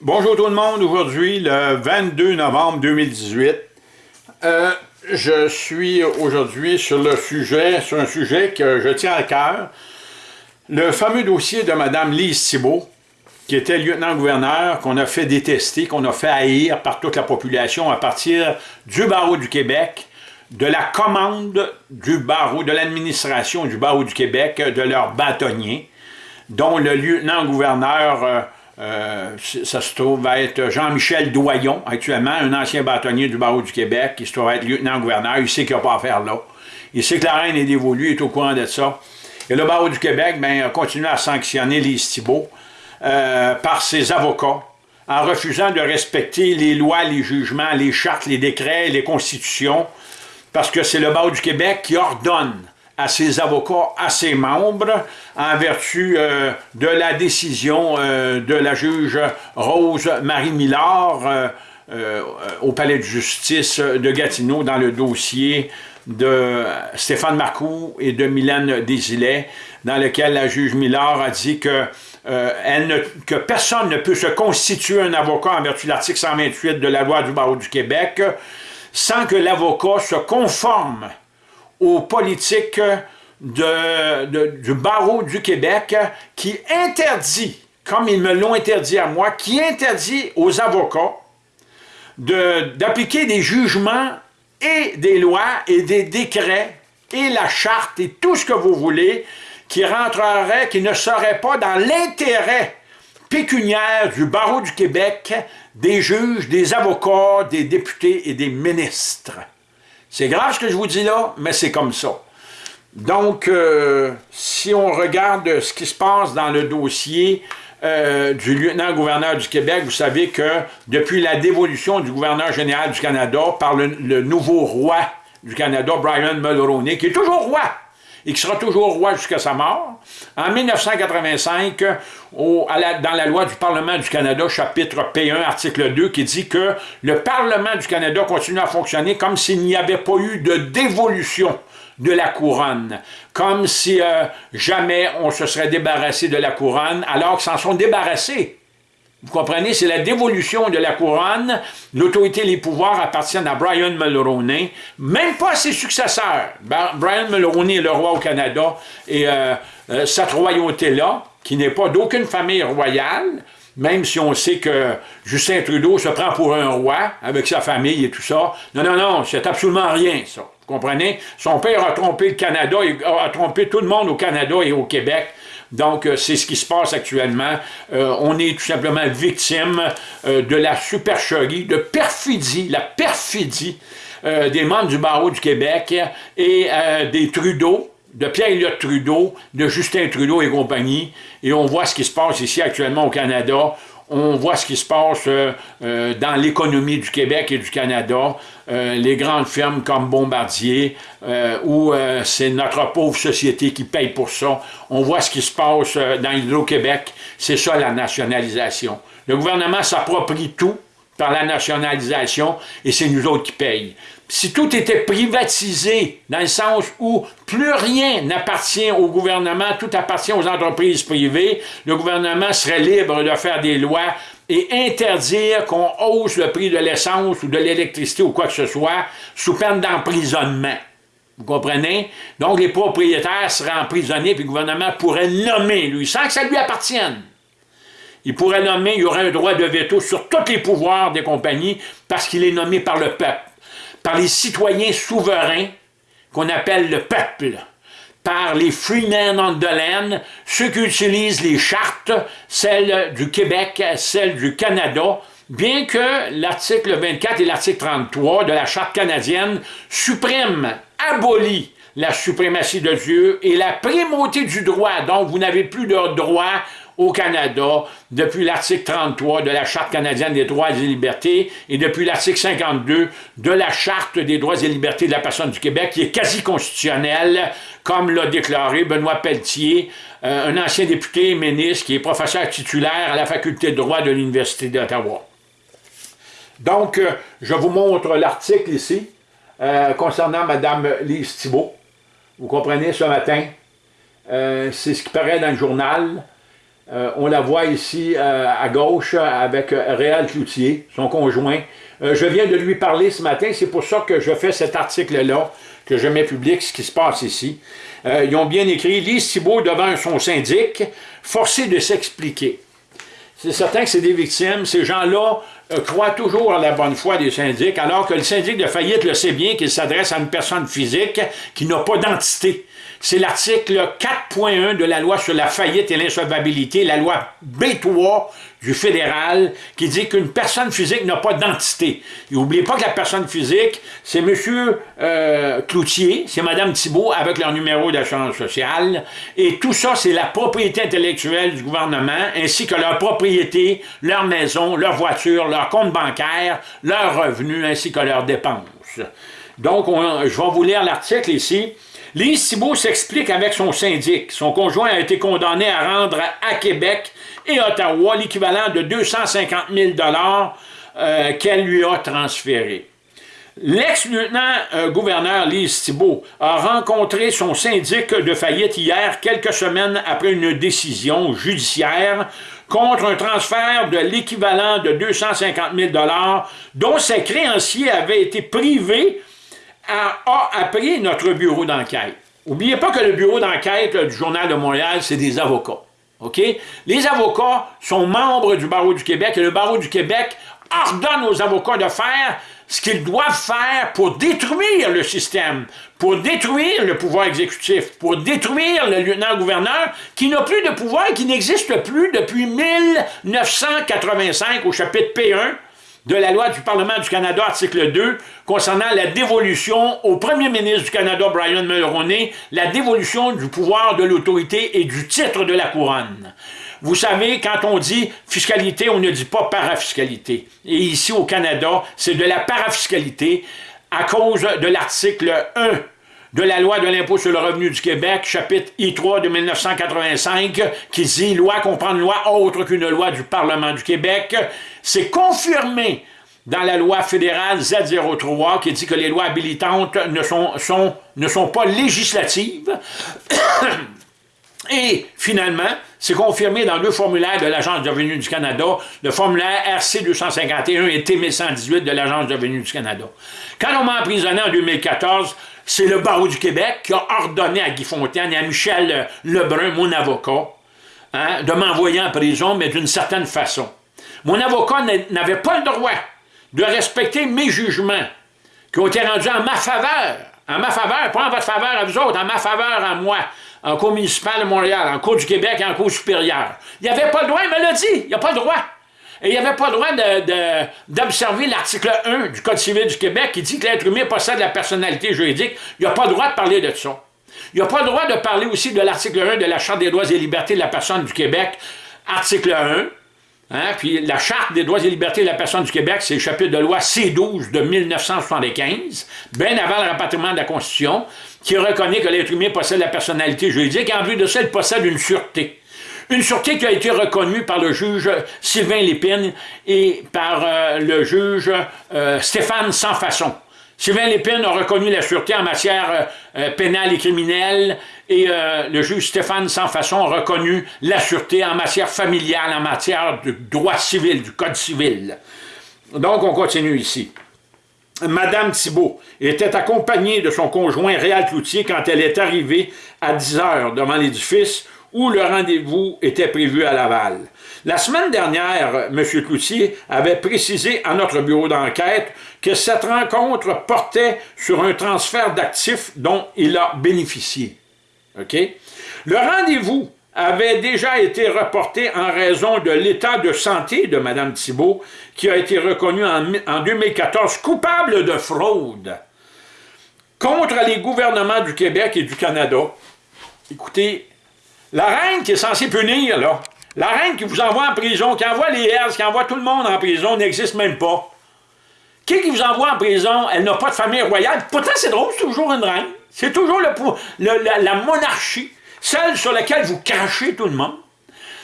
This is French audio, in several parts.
Bonjour tout le monde, aujourd'hui le 22 novembre 2018. Euh, je suis aujourd'hui sur le sujet, sur un sujet que je tiens à cœur, le fameux dossier de Mme Lise Thibault, qui était lieutenant-gouverneur, qu'on a fait détester, qu'on a fait haïr par toute la population à partir du barreau du Québec, de la commande du barreau, de l'administration du barreau du Québec, de leurs bâtonniers, dont le lieutenant-gouverneur... Euh, euh, ça se trouve être Jean-Michel Doyon, actuellement, un ancien bâtonnier du barreau du Québec, qui se trouve être lieutenant-gouverneur. Il sait qu'il n'y a pas à faire là. Il sait que la reine est dévolue, il est au courant de ça. Et le barreau du Québec ben, a continué à sanctionner les Thibault euh, par ses avocats, en refusant de respecter les lois, les jugements, les chartes, les décrets, les constitutions, parce que c'est le barreau du Québec qui ordonne à ses avocats, à ses membres, en vertu euh, de la décision euh, de la juge Rose Marie Millard euh, au palais de justice de Gatineau dans le dossier de Stéphane Marcoux et de Mylène Désilet, dans lequel la juge Millard a dit que, elle que personne ne peut se constituer un avocat en vertu de l'article 128 de la loi du barreau du Québec sans que l'avocat se conforme aux politiques du barreau du Québec qui interdit, comme ils me l'ont interdit à moi, qui interdit aux avocats d'appliquer des jugements et des lois et des décrets et la charte et tout ce que vous voulez qui rentrerait, qui ne serait pas dans l'intérêt pécuniaire du barreau du Québec, des juges, des avocats, des députés et des ministres. C'est grave ce que je vous dis là, mais c'est comme ça. Donc, euh, si on regarde ce qui se passe dans le dossier euh, du lieutenant-gouverneur du Québec, vous savez que depuis la dévolution du gouverneur général du Canada par le, nouveau roi du Canada, Brian Mulroney, qui est toujours roi, et qui sera toujours roi jusqu'à sa mort. En 1985, dans la loi du Parlement du Canada, chapitre P1, article 2, qui dit que le Parlement du Canada continue à fonctionner comme s'il n'y avait pas eu de dévolution de la couronne, comme si euh, jamais on se serait débarrassé de la couronne, alors qu'ils s'en sont débarrassés. Vous comprenez? C'est la dévolution de la couronne. L'autorité et les pouvoirs appartiennent à Brian Mulroney, même pas à ses successeurs. Brian Mulroney est le roi au Canada et euh, euh, cette royauté-là, qui n'est pas d'aucune famille royale, même si on sait que Justin Trudeau se prend pour un roi avec sa famille et tout ça. Non, non, non, c'est absolument rien, ça. Vous comprenez? Son père a trompé le Canada, a trompé tout le monde au Canada et au Québec. Donc, euh, c'est ce qui se passe actuellement. Euh, on est tout simplement victime euh, de la supercherie, de perfidie, la perfidie des membres du barreau du Québec et des Trudeau, de Pierre-Éliott Trudeau, de Justin Trudeau et compagnie. Et on voit ce qui se passe ici actuellement au Canada on voit ce qui se passe euh, euh, dans l'économie du Québec et du Canada, euh, les grandes firmes comme Bombardier, où c'est notre pauvre société qui paye pour ça. On voit ce qui se passe dans Hydro-Québec, c'est ça la nationalisation. Le gouvernement s'approprie tout par la nationalisation et c'est nous autres qui payent si tout était privatisé, dans le sens où plus rien n'appartient au gouvernement, tout appartient aux entreprises privées, le gouvernement serait libre de faire des lois et interdire qu'on hausse le prix de l'essence ou de l'électricité ou quoi que ce soit sous peine d'emprisonnement. Vous comprenez? Donc les propriétaires seraient emprisonnés puis le gouvernement pourrait nommer, lui, sans que ça lui appartienne. Il pourrait nommer, il y aurait un droit de veto sur tous les pouvoirs des compagnies parce qu'il est nommé par le peuple par les citoyens souverains qu'on appelle le peuple, par les freemen on the ceux qui utilisent les chartes, celles du Québec, celles du Canada, bien que l'article 24 et l'article 33 de la Charte canadienne suppriment, abolissent la suprématie de Dieu et la primauté du droit. Donc, vous n'avez plus de droit au Canada depuis l'article 33 de la Charte canadienne des droits et libertés et depuis l'article 52 de la Charte des droits et libertés de la personne du Québec qui est quasi constitutionnelle, comme l'a déclaré Benoît Pelletier, euh, un ancien député ministre qui est professeur titulaire à la faculté de droit de l'Université d'Ottawa. Donc, euh, je vous montre l'article ici euh, concernant Mme Lise Thibault. Vous comprenez, ce matin, c'est ce qui paraît dans le journal. Euh, on la voit ici euh, à gauche avec Réal Cloutier, son conjoint. je viens de lui parler ce matin, c'est pour ça que je fais cet article-là, que je mets public, ce qui se passe ici. ils ont bien écrit « Lise Thibault devant son syndic, forcé de s'expliquer ». C'est certain que c'est des victimes. Ces gens-là euh, croient toujours à la bonne foi des syndics, alors que le syndic de faillite le sait bien qu'il s'adresse à une personne physique qui n'a pas d'entité. C'est l'article 4.1 de la loi sur la faillite et l'insolvabilité, la loi B3 du fédéral, qui dit qu'une personne physique n'a pas d'entité. N'oubliez pas que la personne physique, c'est M. Euh, Cloutier, c'est Mme Thibault avec leur numéro d'assurance sociale, et tout ça, c'est la propriété intellectuelle du gouvernement, ainsi que leur propriété, leur maison, leur voiture, leur compte bancaire, leurs revenus, ainsi que leurs dépenses. Donc, je vais vous lire l'article ici. Lise Thibault s'explique avec son syndic. Son conjoint a été condamné à rendre à Québec et Ottawa l'équivalent de 250 000 euh, qu'elle lui a transféré. L'ex-lieutenant-gouverneur euh, Lise Thibault a rencontré son syndic de faillite hier, quelques semaines après une décision judiciaire contre un transfert de l'équivalent de 250 000 dont ses créanciers avaient été privés a, appris notre bureau d'enquête. N'oubliez pas que le bureau d'enquête du Journal de Montréal, c'est des avocats. Les avocats sont membres du barreau du Québec et le barreau du Québec ordonne aux avocats de faire ce qu'ils doivent faire pour détruire le système, pour détruire le pouvoir exécutif, pour détruire le lieutenant-gouverneur qui n'a plus de pouvoir et qui n'existe plus depuis 1985 au chapitre P1 de la loi du Parlement du Canada, article 2, concernant la dévolution au premier ministre du Canada, Brian Mulroney, la dévolution du pouvoir de l'autorité et du titre de la couronne. Vous savez, quand on dit fiscalité, on ne dit pas parafiscalité. Et ici, au Canada, c'est de la parafiscalité à cause de l'article 1 de la loi de l'impôt sur le revenu du Québec, chapitre I3 de 1985, qui dit « Loi comprend une loi autre qu'une loi du Parlement du Québec », c'est confirmé dans la loi fédérale Z03 qui dit que les lois habilitantes ne sont, pas législatives. Et finalement, c'est confirmé dans deux formulaires de l'Agence de revenus du Canada, le formulaire RC 251 et TM 118 de l'Agence de revenus du Canada. Quand on m'a emprisonné en 2014, c'est le barreau du Québec qui a ordonné à Guy Fontaine et à Michel Lebrun, mon avocat, hein, de m'envoyer en prison, mais d'une certaine façon. Mon avocat n'avait pas le droit de respecter mes jugements qui ont été rendus en ma faveur, en ma faveur, pas en votre faveur à vous autres, en ma faveur à moi, en cour municipale de Montréal, en cour du Québec et en cour supérieure. Il avait pas le droit, il me l'a dit, il a pas le droit. Et il n'avait pas le droit d'observer l'article 1 du Code civil du Québec qui dit que l'être humain possède la personnalité juridique. Il n'a pas le droit de parler de ça. Il n'a pas le droit de parler aussi de l'article 1 de la Charte des droits et libertés de la personne du Québec, article 1. Hein, puis la Charte des droits et libertés de la personne du Québec, c'est le chapitre de loi C12 de 1975, bien avant le rapatriement de la Constitution, qui reconnaît que l'être humain possède la personnalité juridique, et en vue de ça, il possède une sûreté. Une sûreté qui a été reconnue par le juge Sylvain Lépine et par euh, le juge euh, Stéphane Sansfaçon. Sylvain Lépine a reconnu la sûreté en matière euh, pénale et criminelle et le juge Stéphane Sansfaçon a reconnu la sûreté en matière familiale, en matière de droit civil, du code civil. Donc, on continue ici. Madame Thibault était accompagnée de son conjoint Réal Cloutier quand elle est arrivée à 10 heures devant l'édifice où le rendez-vous était prévu à Laval. La semaine dernière, M. Cloutier avait précisé à notre bureau d'enquête que cette rencontre portait sur un transfert d'actifs dont il a bénéficié. OK? Le rendez-vous avait déjà été reporté en raison de l'état de santé de Mme Thibault, qui a été reconnue en, en 2014 coupable de fraude contre les gouvernements du Québec et du Canada. Écoutez, la reine qui est censée punir, là, la reine qui vous envoie en prison, qui envoie les Hells, qui envoie tout le monde en prison, n'existe même pas. Qui qui vous envoie en prison, elle n'a pas de famille royale. Pourtant, c'est drôle, c'est toujours une reine. C'est toujours la, monarchie, celle sur laquelle vous crachez tout le monde.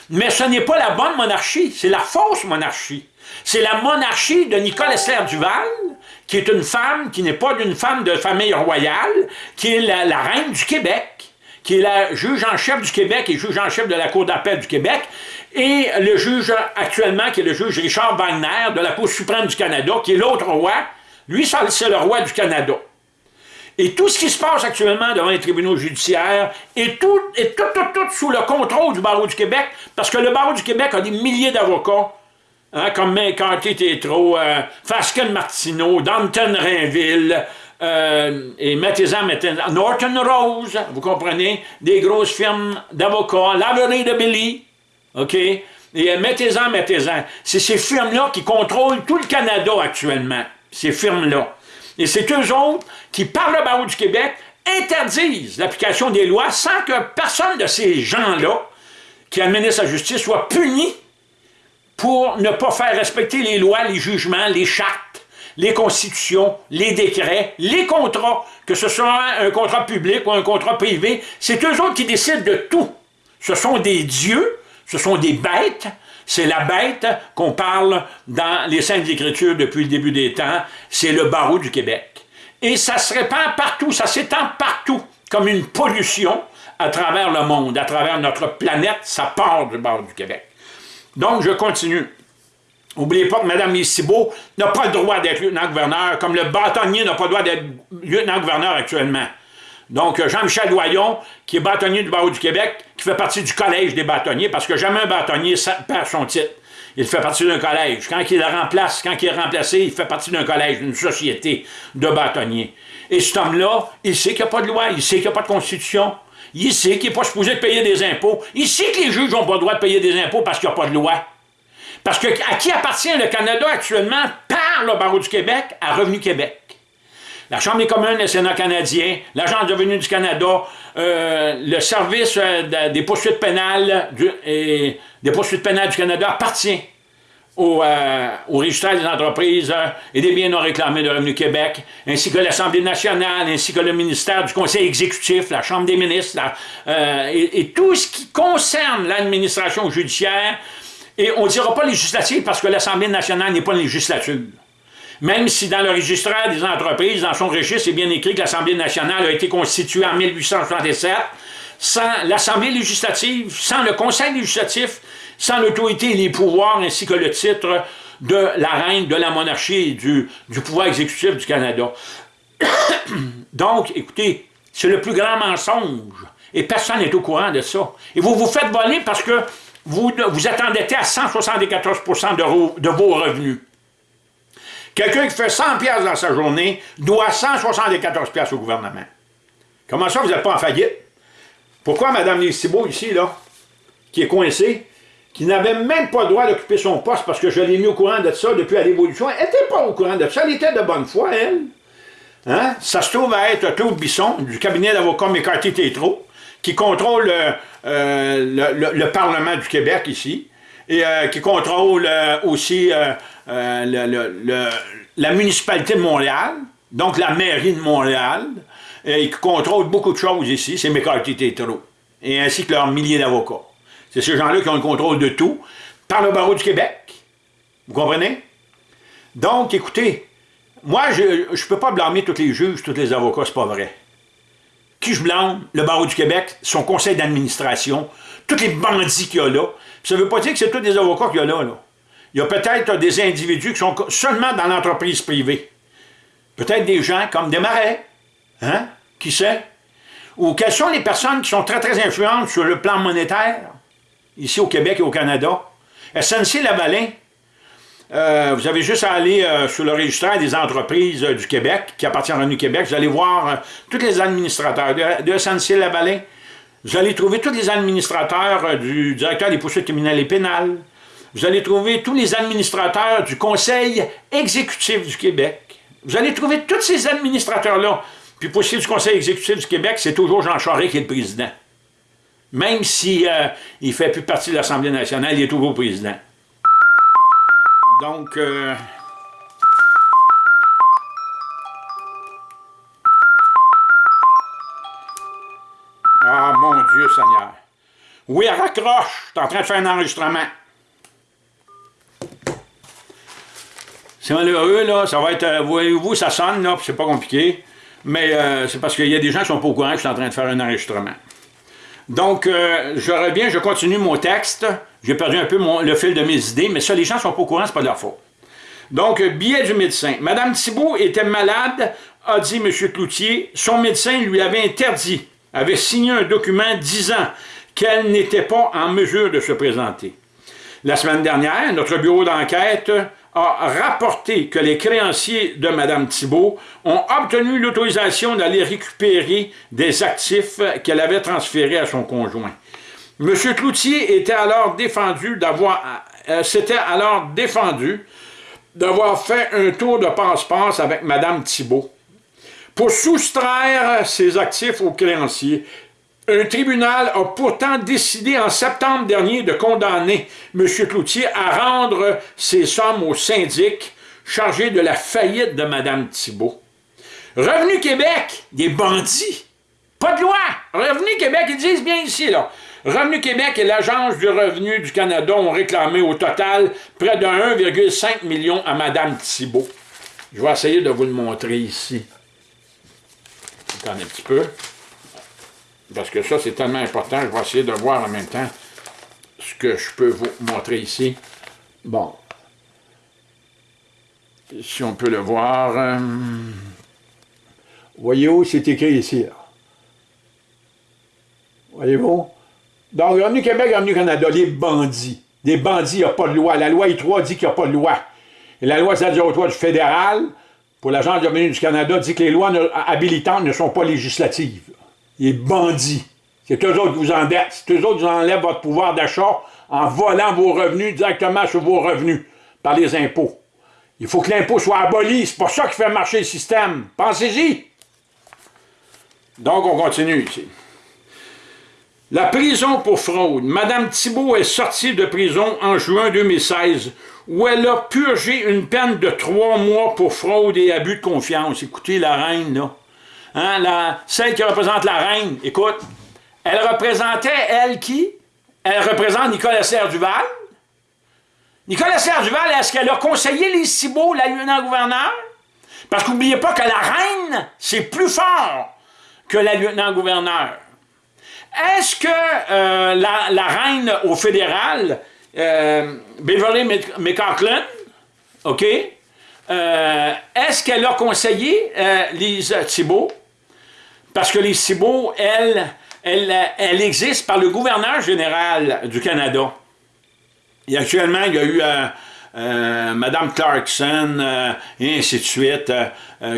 Mais ce n'est pas la bonne monarchie, c'est la fausse monarchie. C'est la monarchie de Nicole Esther Duval, qui est une femme qui n'est pas d'une femme de famille royale, qui est la reine du Québec qui est la juge en chef du Québec et juge en chef de la Cour d'appel du Québec, et le juge actuellement, qui est le juge Richard Wagner de la Cour suprême du Canada, qui est l'autre roi. Lui, c'est le roi du Canada. Et tout ce qui se passe actuellement devant les tribunaux judiciaires est tout, est tout, tout, tout sous le contrôle du barreau du Québec, parce que le barreau du Québec a des milliers d'avocats, hein, comme McCarthy Tétro, euh, Fasken Martineau, Danton Rainville, euh, et mettez-en, Norton Rose, vous comprenez, des grosses firmes d'avocats, Lavery de Billy, OK? Et mettez-en, mettez-en. C'est ces firmes-là qui contrôlent tout le Canada actuellement, ces firmes-là. Et c'est eux autres qui, par le barreau du Québec, interdisent l'application des lois sans que personne de ces gens-là qui administrent la justice soit puni pour ne pas faire respecter les lois, les jugements, les chartes, les constitutions, les décrets, les contrats, que ce soit un contrat public ou un contrat privé, c'est eux autres qui décident de tout. Ce sont des dieux, ce sont des bêtes, c'est la bête qu'on parle dans les Saintes Écritures depuis le début des temps, c'est le barreau du Québec. Et ça se répand partout, ça s'étend partout, comme une pollution à travers le monde, à travers notre planète, ça part du barreau du Québec. Donc, je continue. N'oubliez pas que Mme Missibo n'a pas le droit d'être lieutenant-gouverneur, comme le bâtonnier n'a pas le droit d'être lieutenant-gouverneur actuellement. Donc, euh, Jean-Michel Doyon, qui est bâtonnier du barreau du Québec, qui fait partie du collège des bâtonniers, parce que jamais un bâtonnier perd son titre. Il fait partie d'un collège. Quand il le remplace, quand il est remplacé, il fait partie d'un collège, d'une société de bâtonniers. Et cet homme-là, il sait qu'il n'y a pas de loi, il sait qu'il n'y a pas de constitution, il sait qu'il n'est pas supposé de payer des impôts, il sait que les juges n'ont pas le droit de payer des impôts parce qu'il n'y a pas de loi. Parce que à qui appartient le Canada actuellement par le barreau du Québec à Revenu Québec? la Chambre des communes, le Sénat canadien, l'Agence de revenus du Canada, euh, le service euh, des poursuites pénales du, des poursuites pénales du Canada appartient au, euh, des entreprises et des biens non réclamés de Revenu Québec, ainsi que l'Assemblée nationale, ainsi que le ministère du Conseil exécutif, la Chambre des ministres, et, tout ce qui concerne l'administration judiciaire, et on ne dira pas législative parce que l'Assemblée nationale n'est pas une législature. Même si dans le registre des entreprises, dans son registre, c'est bien écrit que l'Assemblée nationale a été constituée en 1867, sans l'Assemblée législative, sans le Conseil législatif, sans l'autorité et les pouvoirs, ainsi que le titre de la reine de la monarchie et du, du pouvoir exécutif du Canada. Donc, écoutez, c'est le plus grand mensonge. Et personne n'est au courant de ça. Et vous vous faites voler parce que vous, vous êtes endetté à 174 de, de vos revenus? Quelqu'un qui fait 100 pièces dans sa journée doit 174 pièces au gouvernement. Comment ça, vous n'êtes pas en faillite? Pourquoi Mme Thibault, ici, là, qui est coincée, qui n'avait même pas le droit d'occuper son poste parce que je l'ai mis au courant de ça depuis la l'évolution, elle n'était pas au courant de ça, elle était de bonne foi, elle. Hein? Ça se trouve à être Claude Bisson, du cabinet d'avocats McCarthy Tétro, qui contrôle euh, le, le, Parlement du Québec ici, et euh, qui contrôle euh, aussi euh, la municipalité de Montréal, donc la mairie de Montréal, et qui contrôle beaucoup de choses ici, c'est McCarthy Tétro, et ainsi que leurs milliers d'avocats. C'est ces gens-là qui ont le contrôle de tout, par le barreau du Québec. Vous comprenez? Donc, écoutez, moi, je ne peux pas blâmer tous les juges, tous les avocats, c'est pas vrai. Qui je blâme? Le barreau du Québec, son conseil d'administration, tous les bandits qu'il y a là. ça ne veut pas dire que c'est tous les avocats qu'il y a là. là. Il y a peut-être des individus qui sont seulement dans l'entreprise privée. Peut-être des gens comme des marais. Hein? Qui sait? Ou quelles sont les personnes qui sont très, très influentes sur le plan monétaire, ici au Québec et au Canada? SNC-Lavalin, euh, vous avez juste à aller euh, sur le registre des entreprises euh, du Québec, qui appartient à Revenu Québec, vous allez voir tous les administrateurs de, de SNC-Lavalin, vous allez trouver tous les administrateurs du directeur des poursuites criminelles et pénales, vous allez trouver tous les administrateurs du Conseil exécutif du Québec. Vous allez trouver tous ces administrateurs-là. Puis pour ce qui est du Conseil exécutif du Québec, c'est toujours Jean Charest qui est le président. Même s'il euh, ne fait plus partie de l'Assemblée nationale, il est toujours président. Donc... Euh, ah, mon Dieu Seigneur. Oui, raccroche, je suis en train de faire un enregistrement. C'est malheureux, là, ça va être, euh, voyez-vous, ça sonne, là, c'est pas compliqué, mais euh, c'est parce qu'il y a des gens qui sont pas au courant que je suis en train de faire un enregistrement. Donc, euh, je reviens, je continue mon texte. J'ai perdu un peu le fil de mes idées, mais ça, les gens sont pas au courant, c'est pas de leur faute. Donc, billet du médecin. Madame Thibault était malade, a dit M. Cloutier. Son médecin lui avait interdit, avait signé un document disant qu'elle n'était pas en mesure de se présenter. La semaine dernière, notre bureau d'enquête a rapporté que les créanciers de Mme Thibault ont obtenu l'autorisation d'aller récupérer des actifs qu'elle avait transférés à son conjoint. M. Cloutier était alors défendu d'avoir, euh, s'était alors défendu d'avoir fait un tour de passe-passe avec Mme Thibault pour soustraire ses actifs aux créanciers un tribunal a pourtant décidé en septembre dernier de condamner M. Cloutier à rendre ses sommes au syndic chargé de la faillite de Mme Thibault. Revenu Québec, des bandits. Pas de loi. Revenu Québec, ils disent bien ici, là. Revenu Québec et l'Agence du revenu du Canada ont réclamé au total près de 1,5 million à Mme Thibault. Je vais essayer de vous le montrer ici. Attendez un petit peu. Parce que ça, c'est tellement important. Je vais essayer de voir en même temps ce que je peux vous montrer ici. Bon. Si on peut le voir. Euh, voyez-vous, c'est écrit ici. Voyez-vous? Donc, Revenu Québec, Revenu Canada, les bandits. Des bandits, il n'y a pas de loi. La loi I3 dit qu'il n'y a pas de loi. Et la loi 03 du fédéral, pour l'Agence de revenu du Canada, dit que les lois habilitantes ne sont pas législatives les bandits. C'est eux autres qui vous endettent. C'est eux autres qui vous enlèvent votre pouvoir d'achat en volant vos revenus directement sur vos revenus par les impôts. Il faut que l'impôt soit aboli. C'est pour ça qu'il fait marcher le système. Pensez-y. Donc, on continue ici. La prison pour fraude. Madame Thibault est sortie de prison en juin 2016 où elle a purgé une peine de trois mois pour fraude et abus de confiance. Écoutez la reine, là. Hein, la, celle qui représente la reine, écoute, elle représentait, elle, qui? Elle représente Nicolas Serre-Duval. Nicolas Serre-Duval, est-ce qu'elle a conseillé les Cibaux, la lieutenant-gouverneur? Parce qu'oubliez pas que la reine, c'est plus fort que la lieutenant-gouverneur. Est-ce que euh, la, reine au fédéral, euh, Beverly McCaughlin, OK, euh, est-ce qu'elle a conseillé Lise Thibault? Parce que les CIBO, elle, elle, elle existe par le gouverneur général du Canada. Actuellement, il y a eu euh, euh, Mme Clarkson euh, et ainsi de suite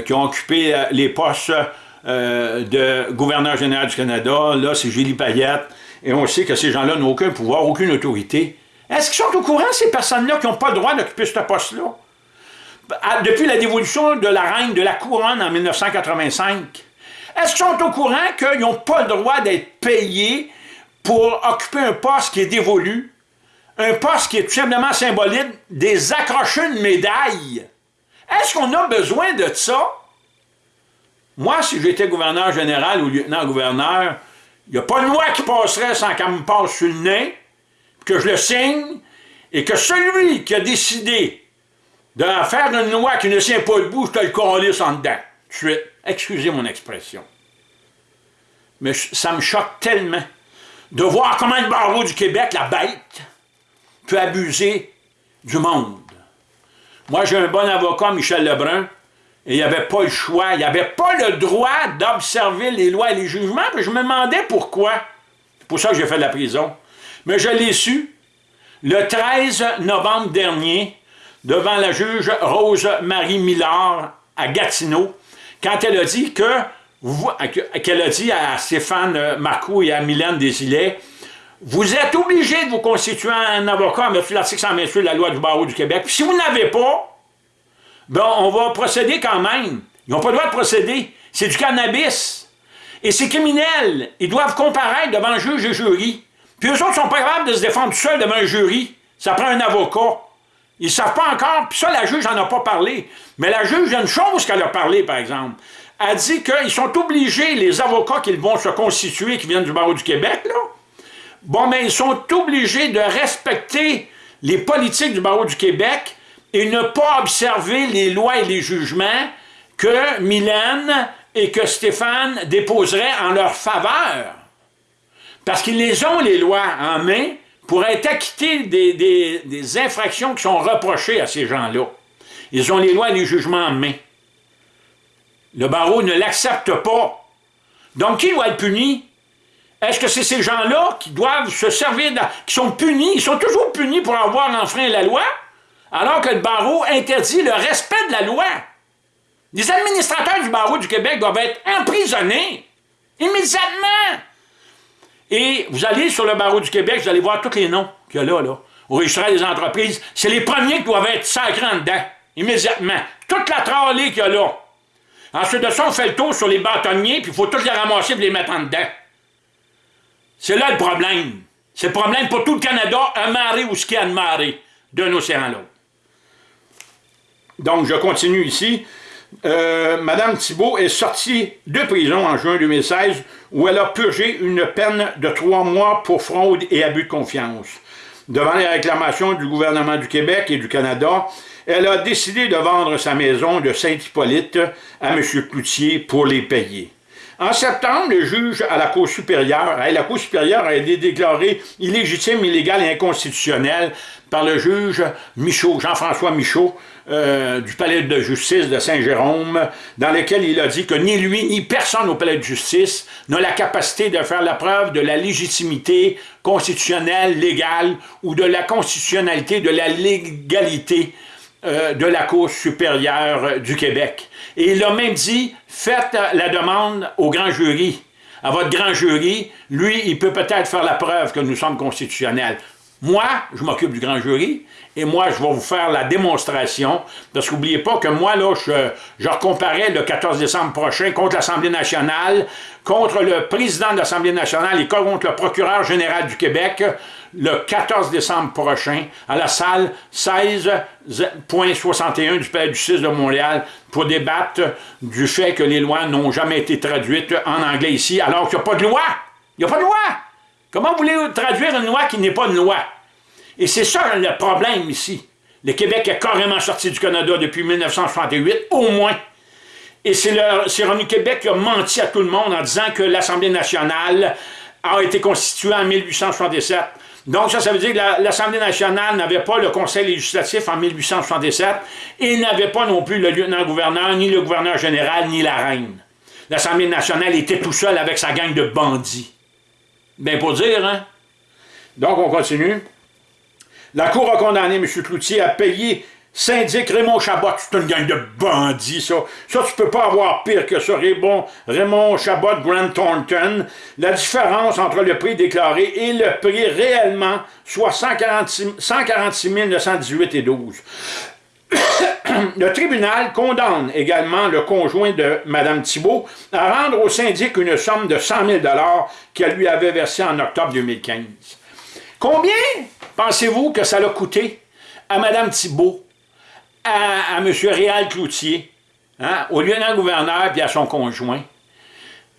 qui ont occupé les postes de gouverneur général du Canada. Là, c'est Julie Payette. Et on sait que ces gens-là n'ont aucun pouvoir, aucune autorité. Est-ce qu'ils sont au courant, ces personnes-là, qui n'ont pas le droit d'occuper ce poste-là? Depuis la dévolution de la reine de la couronne en 1985, est-ce qu'ils sont au courant qu'ils n'ont pas le droit d'être payés pour occuper un poste qui est dévolu, un poste qui est tout simplement symbolique des accrochés de médailles? Est-ce qu'on a besoin de ça? Moi, si j'étais gouverneur général ou lieutenant-gouverneur, il n'y a pas de loi qui passerait sans qu'elle me passe sur le nez, que je le signe, et que celui qui a décidé de faire une loi qui ne tient pas debout, je te le calisse en dedans. Tout de suite. Excusez mon expression. Mais ça me choque tellement de voir comment le barreau du Québec, la bête, peut abuser du monde. Moi, j'ai un bon avocat, Michel Lebrun, et il n'y avait pas le choix, il n'y avait pas le droit d'observer les lois et les jugements, puis je me demandais pourquoi. C'est pour ça que j'ai fait de la prison. Mais je l'ai su le 13 novembre dernier, devant la juge Rose-Marie Millard à Gatineau, quand elle a dit que, qu'elle a dit à Stéphane Marcoux et à Mylène Desilets, vous êtes obligé de vous constituer un avocat en vertu l'article 128 de la loi du barreau du Québec. si vous n'avez pas, ben on va procéder quand même. Ils n'ont pas le droit de procéder. C'est du cannabis. Et c'est criminel. Ils doivent comparaître devant un juge et jury. Puis eux autres sont pas capables de se défendre seuls devant un jury. Ça prend un avocat. Ils ne savent pas encore, puis ça, la juge n'en a pas parlé. Mais la juge, il y a une chose qu'elle a parlé, par exemple. Elle dit qu'ils sont obligés, les avocats qui vont se constituer, qui viennent du barreau du Québec, là, bon, mais ils sont obligés de respecter les politiques du barreau du Québec et ne pas observer les lois et les jugements que Mylène et que Stéphane déposeraient en leur faveur. Parce qu'ils les ont, les lois, en main, pour être acquittés des, infractions qui sont reprochées à ces gens-là. Ils ont les lois et les jugements en main. Le barreau ne l'accepte pas. Donc, qui doit être puni? Est-ce que c'est ces gens-là qui doivent se servir, qui sont punis, ils sont toujours punis pour avoir enfreint la loi, alors que le barreau interdit le respect de la loi? Les administrateurs du barreau du Québec doivent être emprisonnés, immédiatement. Et vous allez sur le barreau du Québec, vous allez voir tous les noms qu'il y a là, là, au registre des entreprises. C'est les premiers qui doivent être sacrés en dedans, immédiatement. Toute la tralée qu'il y a là. Ensuite de ça, on fait le tour sur les bâtonniers, puis il faut tous les ramasser et les mettre en dedans. C'est là le problème. C'est le problème pour tout le Canada, un marée ou ce qu'il y a de marée, d'un océan à l'autre. Donc, je continue ici. Euh, Madame Thibault est sortie de prison en juin 2016 où elle a purgé une peine de trois mois pour fraude et abus de confiance. Devant les réclamations du gouvernement du Québec et du Canada, elle a décidé de vendre sa maison de Saint-Hippolyte à M. Cloutier pour les payer. En septembre, le juge à la Cour supérieure, a été déclarée illégitime, illégale et inconstitutionnelle par le juge Michaud, Jean-François Michaud, euh, du palais de justice de Saint-Jérôme, dans lequel il a dit que ni lui ni personne au palais de justice n'a la capacité de faire la preuve de la légitimité constitutionnelle, légale, ou de la constitutionnalité, de la légalité euh, de la Cour supérieure du Québec. Et il a même dit, faites la demande au grand jury, à votre grand jury, lui, il peut peut-être faire la preuve que nous sommes constitutionnels. Moi, je m'occupe du grand jury, et moi, je vais vous faire la démonstration, parce qu'oubliez pas que moi, là, je, je recomparais le 14 décembre prochain contre l'Assemblée nationale, contre le président de l'Assemblée nationale et contre le procureur général du Québec, le 14 décembre prochain, à la salle 16.61 du Palais du 6 de Montréal, pour débattre du fait que les lois n'ont jamais été traduites en anglais ici, alors qu'il n'y a pas de loi. Il n'y a pas de loi. Comment voulez-vous traduire une loi qui n'est pas une loi? Et c'est ça le problème ici. Le Québec est carrément sorti du Canada depuis 1968, au moins. Et c'est Revenu Québec qui a menti à tout le monde en disant que l'Assemblée nationale a été constituée en 1867. Donc ça, ça veut dire que l'Assemblée nationale n'avait pas le conseil législatif en 1867 et n'avait pas non plus le lieutenant-gouverneur, ni le gouverneur général, ni la reine. L'Assemblée nationale était tout seul avec sa gang de bandits. Bien pour dire, hein? Donc, on continue. La Cour a condamné M. Cloutier à payer syndic Raymond Chabot. C'est une gang de bandits, ça. Ça, tu peux pas avoir pire que ça. Raymond, Raymond Chabot, Grant Thornton. La différence entre le prix déclaré et le prix réellement, soit 146, 146 918 et 12. Le tribunal condamne également le conjoint de Mme Thibault à rendre au syndic une somme de 100 000 qu'elle lui avait versée en octobre 2015. Combien pensez-vous que ça l'a coûté à Mme Thibault, à, M. Réal Cloutier, hein, au lieutenant-gouverneur et à son conjoint?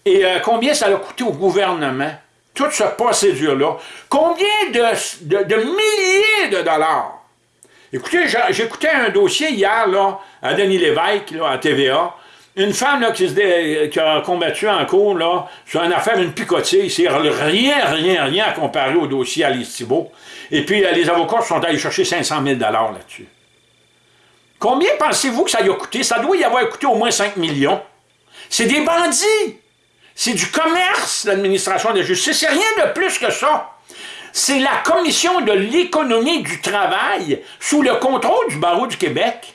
Et euh, combien ça l'a coûté au gouvernement? Toute cette procédure-là? Combien de milliers de dollars? Écoutez, j'écoutais un dossier hier là, à Denis Lévesque, à TVA. Une femme là, qui, a combattu en cours là, sur une affaire, une picotille. C'est rien, rien, rien à comparer au dossier Alice Thibault. Et puis, euh, les avocats sont allés chercher 500 000 là-dessus. Combien pensez-vous que ça y a coûté? Ça doit y avoir coûté au moins 5 millions. C'est des bandits! C'est du commerce, l'administration de la justice. C'est rien de plus que ça c'est la Commission de l'économie du travail sous le contrôle du barreau du Québec.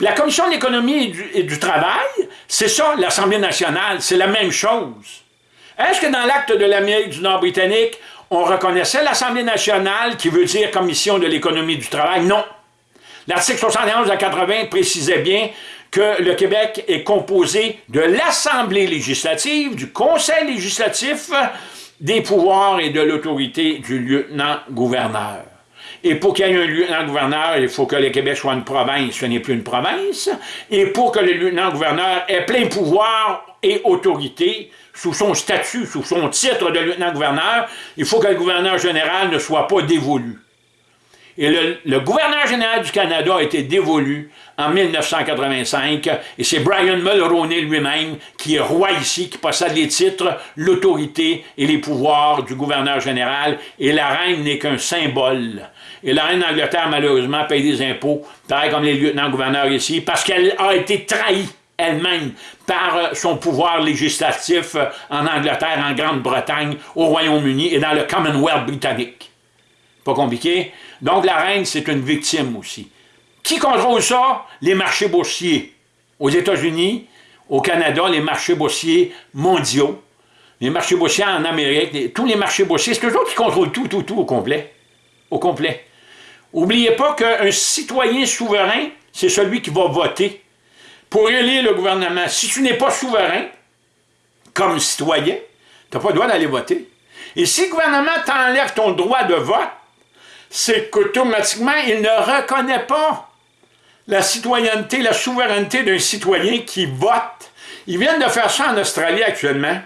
la Commission de l'économie et, du travail, c'est ça, l'Assemblée nationale, c'est la même chose. Est-ce que dans l'acte de l'Amérique du Nord britannique, on reconnaissait l'Assemblée nationale qui veut dire Commission de l'économie du travail? Non. L'article 71 à 80 précisait bien que le Québec est composé de l'Assemblée législative, du Conseil législatif, des pouvoirs et de l'autorité du lieutenant-gouverneur. Et pour qu'il y ait un lieutenant-gouverneur, il faut que le Québec soit une province, ce n'est plus une province. Et pour que le lieutenant-gouverneur ait plein pouvoir et autorité, sous son statut, sous son titre de lieutenant-gouverneur, il faut que le gouverneur général ne soit pas dévolu. Et le, gouverneur général du Canada a été dévolu en 1985, et c'est Brian Mulroney lui-même qui est roi ici, qui possède les titres, l'autorité et les pouvoirs du gouverneur général, et la reine n'est qu'un symbole. Et la reine d'Angleterre, malheureusement, paye des impôts, pareil comme les lieutenants-gouverneurs ici, parce qu'elle a été trahie elle-même par euh, son pouvoir législatif euh, en Angleterre, en Grande-Bretagne, au Royaume-Uni et dans le Commonwealth britannique. Pas compliqué? Donc la reine, c'est une victime aussi. Qui contrôle ça? Les marchés boursiers. Aux États-Unis, au Canada, les marchés boursiers mondiaux, les marchés boursiers en Amérique, tous les marchés boursiers, c'est eux autres qui contrôlent tout, tout, tout au complet. Au complet. N'oubliez pas qu'un citoyen souverain, c'est celui qui va voter pour élire le gouvernement. Si tu n'es pas souverain, comme citoyen, tu n'as pas le droit d'aller voter. Et si le gouvernement t'enlève ton droit de vote, c'est qu'automatiquement, il ne reconnaît pas la citoyenneté, la souveraineté d'un citoyen qui vote. Ils viennent de faire ça en Australie actuellement.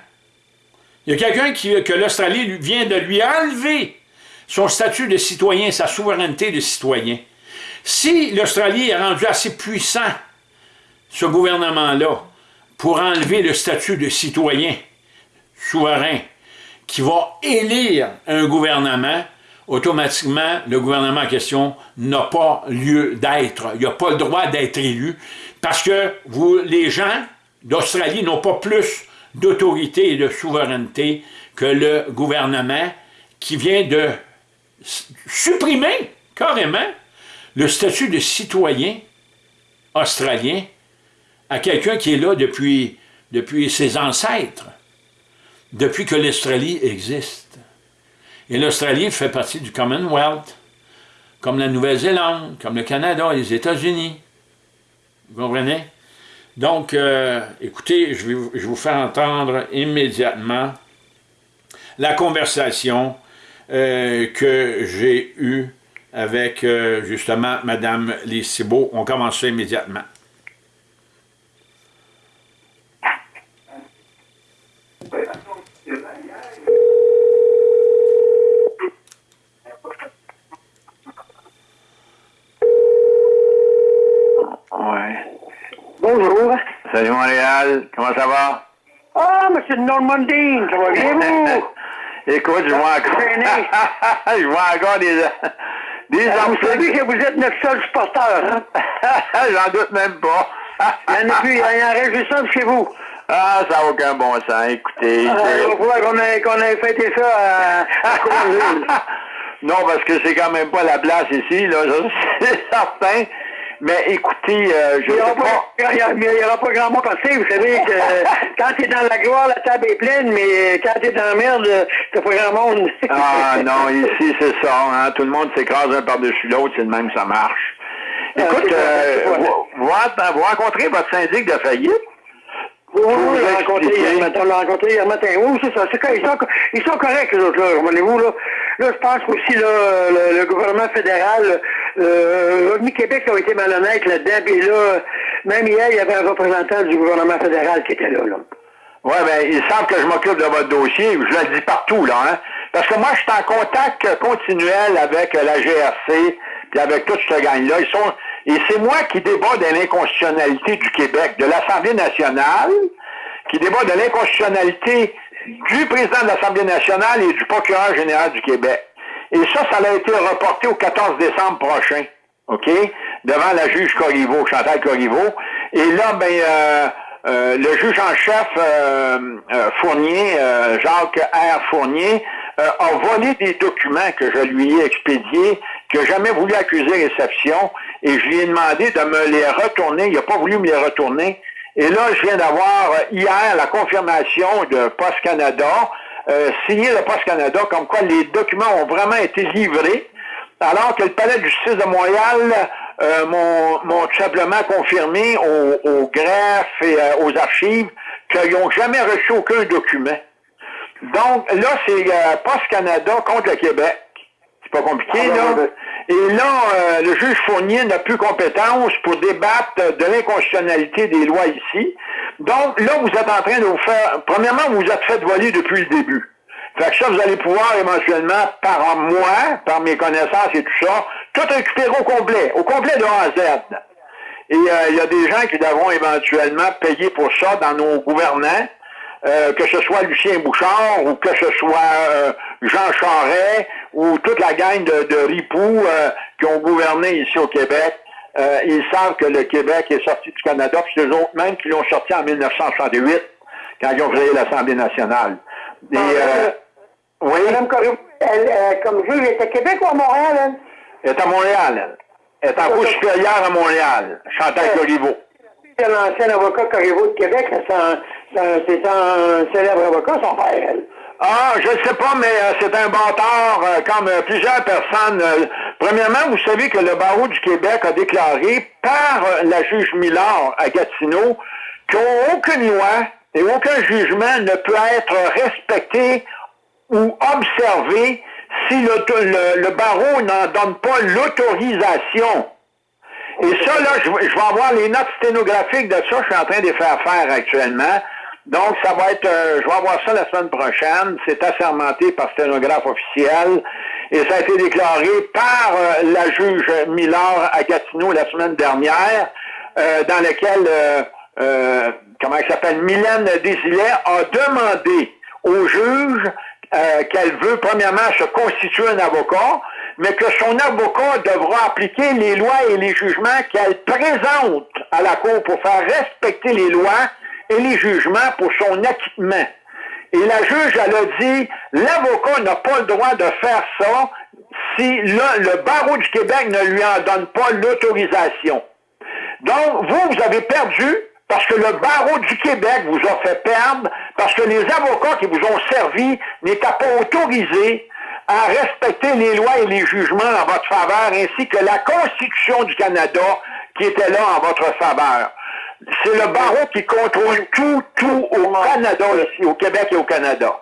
Il y a quelqu'un que l'Australie vient de lui enlever son statut de citoyen, sa souveraineté de citoyen. Si l'Australie est rendue assez puissant ce gouvernement-là, pour enlever le statut de citoyen souverain, qui va élire un gouvernement, automatiquement, le gouvernement en question n'a pas lieu d'être. Il n'a pas le droit d'être élu, parce que vous, les gens d'Australie n'ont pas plus d'autorité et de souveraineté que le gouvernement qui vient de supprimer carrément le statut de citoyen australien à quelqu'un qui est là depuis, depuis ses ancêtres, depuis que l'Australie existe. Et l'Australie fait partie du Commonwealth, comme la Nouvelle-Zélande, comme le Canada les États-Unis. Vous comprenez? Donc, euh, écoutez, je vais, vous faire entendre immédiatement la conversation euh, que j'ai eue avec, euh, justement, Mme Lissibeau. On commence immédiatement. Bonjour. Salut Montréal, comment ça va? Ah, monsieur Normandine, ça va bien vous? Écoute, je vois encore... je vois encore des... des ah, Vous savez que vous êtes notre seul supporter, hein? J'en doute même pas. il y en a plus, il y en reste juste chez vous. Ah, ça n'a aucun bon sens, écoutez. Ah, il falloir qu'on ait, qu'on ait fêté ça à, à Non, parce que c'est quand même pas la place ici, là, c'est certain. Mais écoutez, euh, je il n'y aura, aura, pas grand monde passé. Vous savez que quand tu es dans la gloire, la table est pleine, mais quand tu es dans la merde, t'as pas grand monde. ah non, ici c'est ça. Hein? Tout le monde s'écrase un par-dessus l'autre, c'est le même ça marche. Ah, Écoute, euh, vous, vous, rencontrez votre syndic de faillite? Oui, oui, l'a rencontré hier matin. l'a rencontré hier matin. Oui, c'est ça. Ils, sont, ils sont corrects, les autres, là. Voyez-vous, là. Là, je pense qu'aussi, là, le, gouvernement fédéral, euh, Revenu Québec a été malhonnête là-dedans. Puis là, même hier, il y avait un représentant du gouvernement fédéral qui était là, là. Oui, ben, il semble que je m'occupe de votre dossier. Je le dis partout, là, hein. Parce que moi, je suis en contact continuel avec la GRC, puis avec toute cette gang-là. Ils sont, et c'est moi qui débat de l'inconstitutionnalité du Québec, de l'Assemblée nationale, qui débat de l'inconstitutionnalité du président de l'Assemblée nationale et du procureur général du Québec. Et ça, ça a été reporté au 14 décembre prochain, OK, devant la juge Corriveau, Chantal Corriveau. Et là, ben, euh, euh, le juge en chef euh, Fournier, Jacques R. Fournier, a volé des documents que je lui ai expédiés, n'a jamais voulu accuser réception, et je lui ai demandé de me les retourner. Il n'a pas voulu me les retourner. Et là, je viens d'avoir euh, hier la confirmation de Post Canada, euh, signé de Post Canada, comme quoi les documents ont vraiment été livrés, alors que le Palais de justice de Montréal euh, m'ont tout simplement confirmé au, au greffe et euh, aux archives qu'ils n'ont jamais reçu aucun document. Donc là, c'est Post Canada contre le Québec. C'est pas compliqué, ah, là. Et là, euh, le juge Fournier n'a plus compétence pour débattre de l'inconstitutionnalité des lois ici. Donc, là, vous êtes en train de vous faire... Premièrement, vous vous êtes fait voler depuis le début. Fait que ça, vous allez pouvoir éventuellement, par moi, par mes connaissances et tout ça, tout récupéré au complet, au complet de A à Z. Et euh, il y a des gens qui devront éventuellement payer pour ça dans nos gouvernants, euh, que ce soit Lucien Bouchard ou que ce soit euh, Jean Charest ou toute la gang de, de ripoux qui ont gouverné ici au Québec. ils savent que le Québec est sorti du Canada, puis c'est eux autres même qui l'ont sorti en 1968, quand ils ont créé l'Assemblée nationale. Et, oui? Madame Corriveau, elle, comme juge, elle était à Québec ou à Montréal, elle? Elle est à Montréal, elle. Elle est en cours supérieure à Montréal, Chantal Corriveau. C'est l'ancien avocat Corriveau de Québec, c'est un, célèbre avocat, son père, elle. Ah, je ne sais pas, mais euh, c'est un bâtard, euh, comme euh, plusieurs personnes. premièrement, vous savez que le barreau du Québec a déclaré par la juge Millard à Gatineau qu'aucune loi et aucun jugement ne peut être respecté ou observé si le, le, barreau n'en donne pas l'autorisation. Et ça, là, je, vais avoir les notes sténographiques de ça, je suis en train de les faire faire actuellement. Donc, ça va être, euh, je vais avoir ça la semaine prochaine. C'est assermenté par sténographe officiel. Et ça a été déclaré par euh, la juge Millard à Gatineau la semaine dernière, euh, dans lequel, comment elle s'appelle, Mylène Désilet a demandé au juge euh, qu'elle veut premièrement se constituer un avocat, mais que son avocat devra appliquer les lois et les jugements qu'elle présente à la Cour pour faire respecter les lois et les jugements pour son acquittement. Et la juge, elle a dit, l'avocat n'a pas le droit de faire ça si le, barreau du Québec ne lui en donne pas l'autorisation. Donc, vous, vous avez perdu parce que le barreau du Québec vous a fait perdre, parce que les avocats qui vous ont servi n'étaient pas autorisés à respecter les lois et les jugements en votre faveur, ainsi que la Constitution du Canada qui était là en votre faveur. C'est le barreau qui contrôle tout, tout au Canada ici, au Québec et au Canada.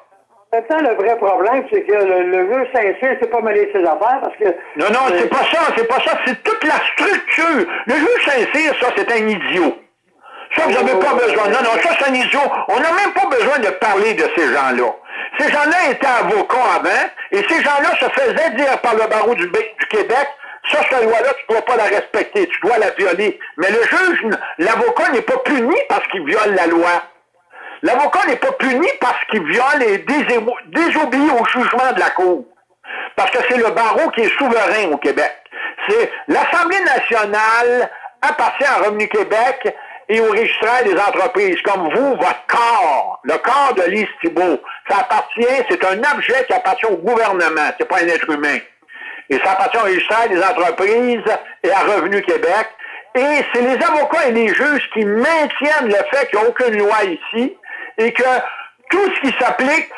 Maintenant, le vrai problème, c'est que le, vœu Saint-Cyr, c'est pas mêler ses affaires parce que. Non, non, c'est pas ça, c'est pas ça, c'est toute la structure. Le vœu Saint-Cyr, ça, c'est un idiot. Ça, vous n'avez pas besoin. Non, non, ça, c'est un idiot. On n'a même pas besoin de parler de ces gens-là. Ces gens-là étaient avocats avant, et ces gens-là se faisaient dire par le barreau du, Québec, ça, cette loi-là, tu ne dois pas la respecter, tu dois la violer. Mais le juge, l'avocat n'est pas puni parce qu'il viole la loi. L'avocat n'est pas puni parce qu'il viole et désobéit au jugement de la Cour. Parce que c'est le barreau qui est souverain au Québec. C'est l'Assemblée nationale appartient à Revenu Québec et au registraire des entreprises, comme vous, votre corps, le corps de Lise Thibault, ça appartient, c'est un objet qui appartient au gouvernement, c'est pas un être humain. Et ça appartient au registraire des entreprises et à Revenu Québec. Et c'est les avocats et les juges qui maintiennent le fait qu'il n'y a aucune loi ici et que tout ce qui s'applique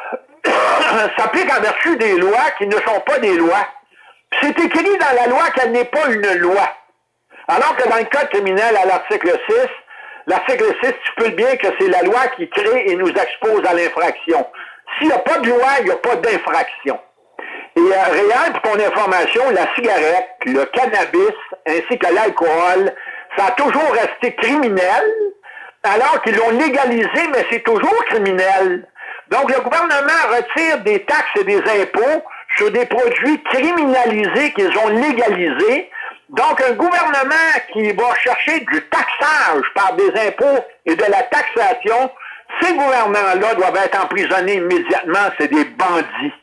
s'applique en vertu des lois qui ne sont pas des lois. C'est écrit dans la loi qu'elle n'est pas une loi. Alors que dans le code criminel, à l'article 6, L'article 6 peux bien que c'est la loi qui crée et nous expose à l'infraction. S'il n'y a pas de loi, il n'y a pas d'infraction. Et euh, pour ton information, la cigarette, le cannabis, ainsi que l'alcool, ça a toujours resté criminel, alors qu'ils l'ont légalisé, mais c'est toujours criminel. Donc le gouvernement retire des taxes et des impôts sur des produits criminalisés qu'ils ont légalisés, donc, un gouvernement qui va chercher du taxage par des impôts et de la taxation, ces gouvernements-là doivent être emprisonnés immédiatement, c'est des bandits.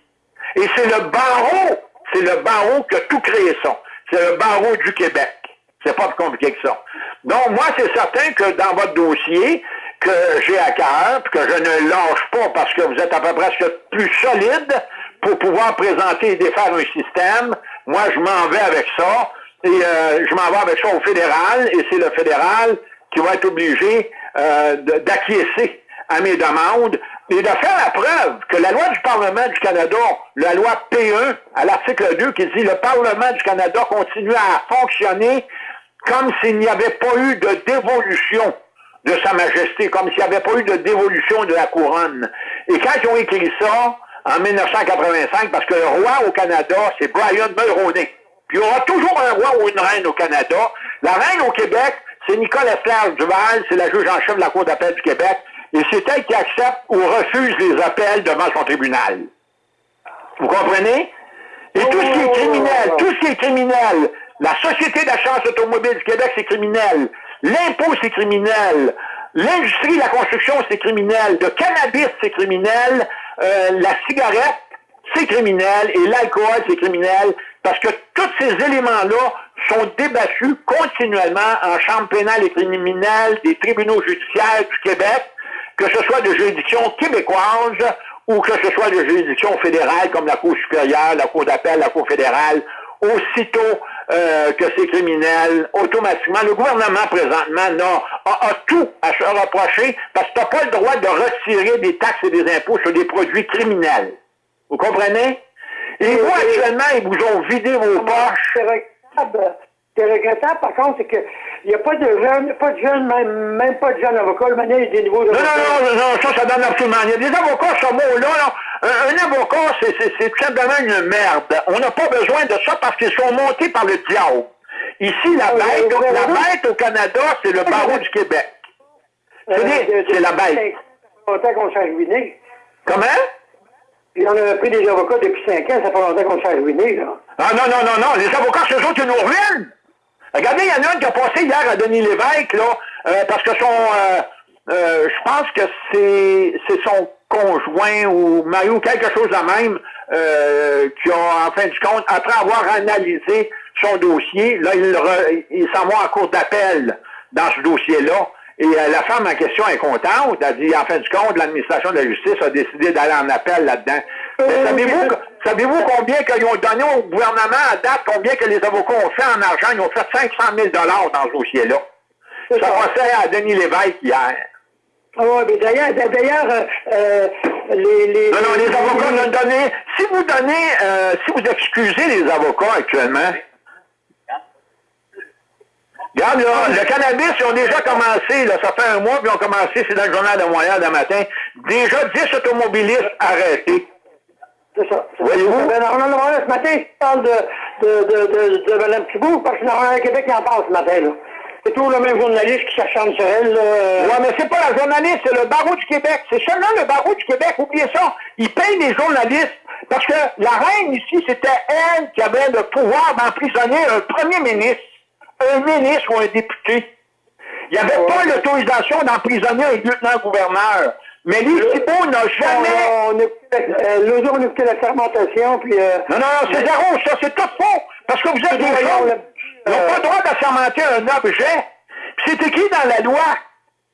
Et c'est le barreau, c'est le barreau qui a tout créé ça. C'est le barreau du Québec. C'est pas plus compliqué que ça. Donc, moi, c'est certain que dans votre dossier, que j'ai à cœur, que je ne lâche pas parce que vous êtes à peu près plus solide pour pouvoir présenter et défaire un système, moi, je m'en vais avec ça. Et euh, je m'en vais avec ça au fédéral, et c'est le fédéral qui va être obligé euh, d'acquiescer à mes demandes et de faire la preuve que la loi du Parlement du Canada, la loi P1, à l'article 2, qui dit le Parlement du Canada continue à fonctionner comme s'il n'y avait pas eu de dévolution de Sa Majesté, comme s'il n'y avait pas eu de dévolution de la couronne. Et quand ils ont écrit ça, en 1985, parce que le roi au Canada, c'est Brian Mulroney. Il y aura toujours un roi ou une reine au Canada. La reine au Québec, c'est Nicole Esther Duval, c'est la juge en chef de la Cour d'appel du Québec, et c'est elle qui accepte ou refuse les appels devant son tribunal. Vous comprenez? Et tout ce qui est criminel, tout ce qui est criminel, La Société d'assurance automobile du Québec, c'est criminel. L'impôt, c'est criminel. L'industrie de la construction, c'est criminel. Le cannabis, c'est criminel. Euh, la cigarette, c'est criminel. Et l'alcool, c'est criminel. Parce que tous ces éléments-là sont débattus continuellement en chambre pénale et criminelle des tribunaux judiciaires du Québec, que ce soit de juridiction québécoise ou que ce soit de juridiction fédérale comme la Cour supérieure, la Cour d'appel, la Cour fédérale, aussitôt euh, que c'est criminel, automatiquement, le gouvernement présentement a, a, tout à se reprocher parce que tu n'as pas le droit de retirer des taxes et des impôts sur des produits criminels. Vous comprenez? Et vous, actuellement, ils vous ont vidé vos poches. C'est regrettable, par contre, c'est qu'il n'y a pas de jeunes, pas de jeunes, même, même pas de jeunes avocats. Le manière, il y a des niveaux Non, non, non, non, ça, ça donne absolument rien. Les avocats, ce mot-là, là, un, avocat, c'est tout simplement une merde. On n'a pas besoin de ça parce qu'ils sont montés par le diable. Ici, la bête, la bête au Canada, c'est le barreau du Québec. C'est la bête. Ça fait longtemps qu'on s'est ruiné. Comment? Puis on a pris des avocats depuis cinq ans, ça fait longtemps qu'on s'est ruiné, là. Ah non, non, non, non, les avocats, autres qui nous ruinent. Regardez, il y en a un qui a passé hier à Denis Lévesque, là, euh, parce que son... Euh, euh, je pense que c'est son conjoint ou Mario, quelque chose de même, qui a, en fin de compte, après avoir analysé son dossier, là, il, il s'en va en cours d'appel dans ce dossier-là. Et euh, la femme en question est contente. Elle dit, en fin de compte, l'administration de la justice a décidé d'aller en appel là-dedans. Euh, savez-vous savez combien qu'ils ont donné au gouvernement à date, combien que les avocats ont fait en argent? Ils ont fait 500 000 dans ce dossier-là. Ça passait à Denis Lévesque hier. Ah mais d'ailleurs, d'ailleurs, euh, les, les... Non, non, les avocats nous donné... Si vous donnez, si vous excusez les avocats actuellement, Regarde, là, le cannabis, ils ont déjà commencé, là, ça fait un mois, puis ils ont commencé, c'est dans le journal de Montréal de matin, déjà 10 automobilistes arrêtés. C'est ça. Voyez-vous? Ben, Montréal, ce matin, je parle de, de, de, de, de Mme Thibault, parce que dans le Québec, il en parle ce matin, là. C'est toujours le même journaliste qui s'acharne sur elle. Là. Ouais, mais c'est pas la journaliste, c'est le barreau du Québec. C'est seulement le barreau du Québec. Oubliez ça. Il paye les journalistes. Parce que la reine ici, c'était elle qui avait le pouvoir d'emprisonner un premier ministre un ministre ou un député. Il n'y avait pas l'autorisation d'emprisonner un lieutenant-gouverneur. Mais lui, Thibault n'a jamais... L'autre jour, on écoutait la fermentation, puis... Euh, non, non, non, c'est zéro, ça, c'est tout faux. Parce que vous êtes des gens, ils n'ont pas le droit d'assermenter un objet. c'est écrit dans la loi.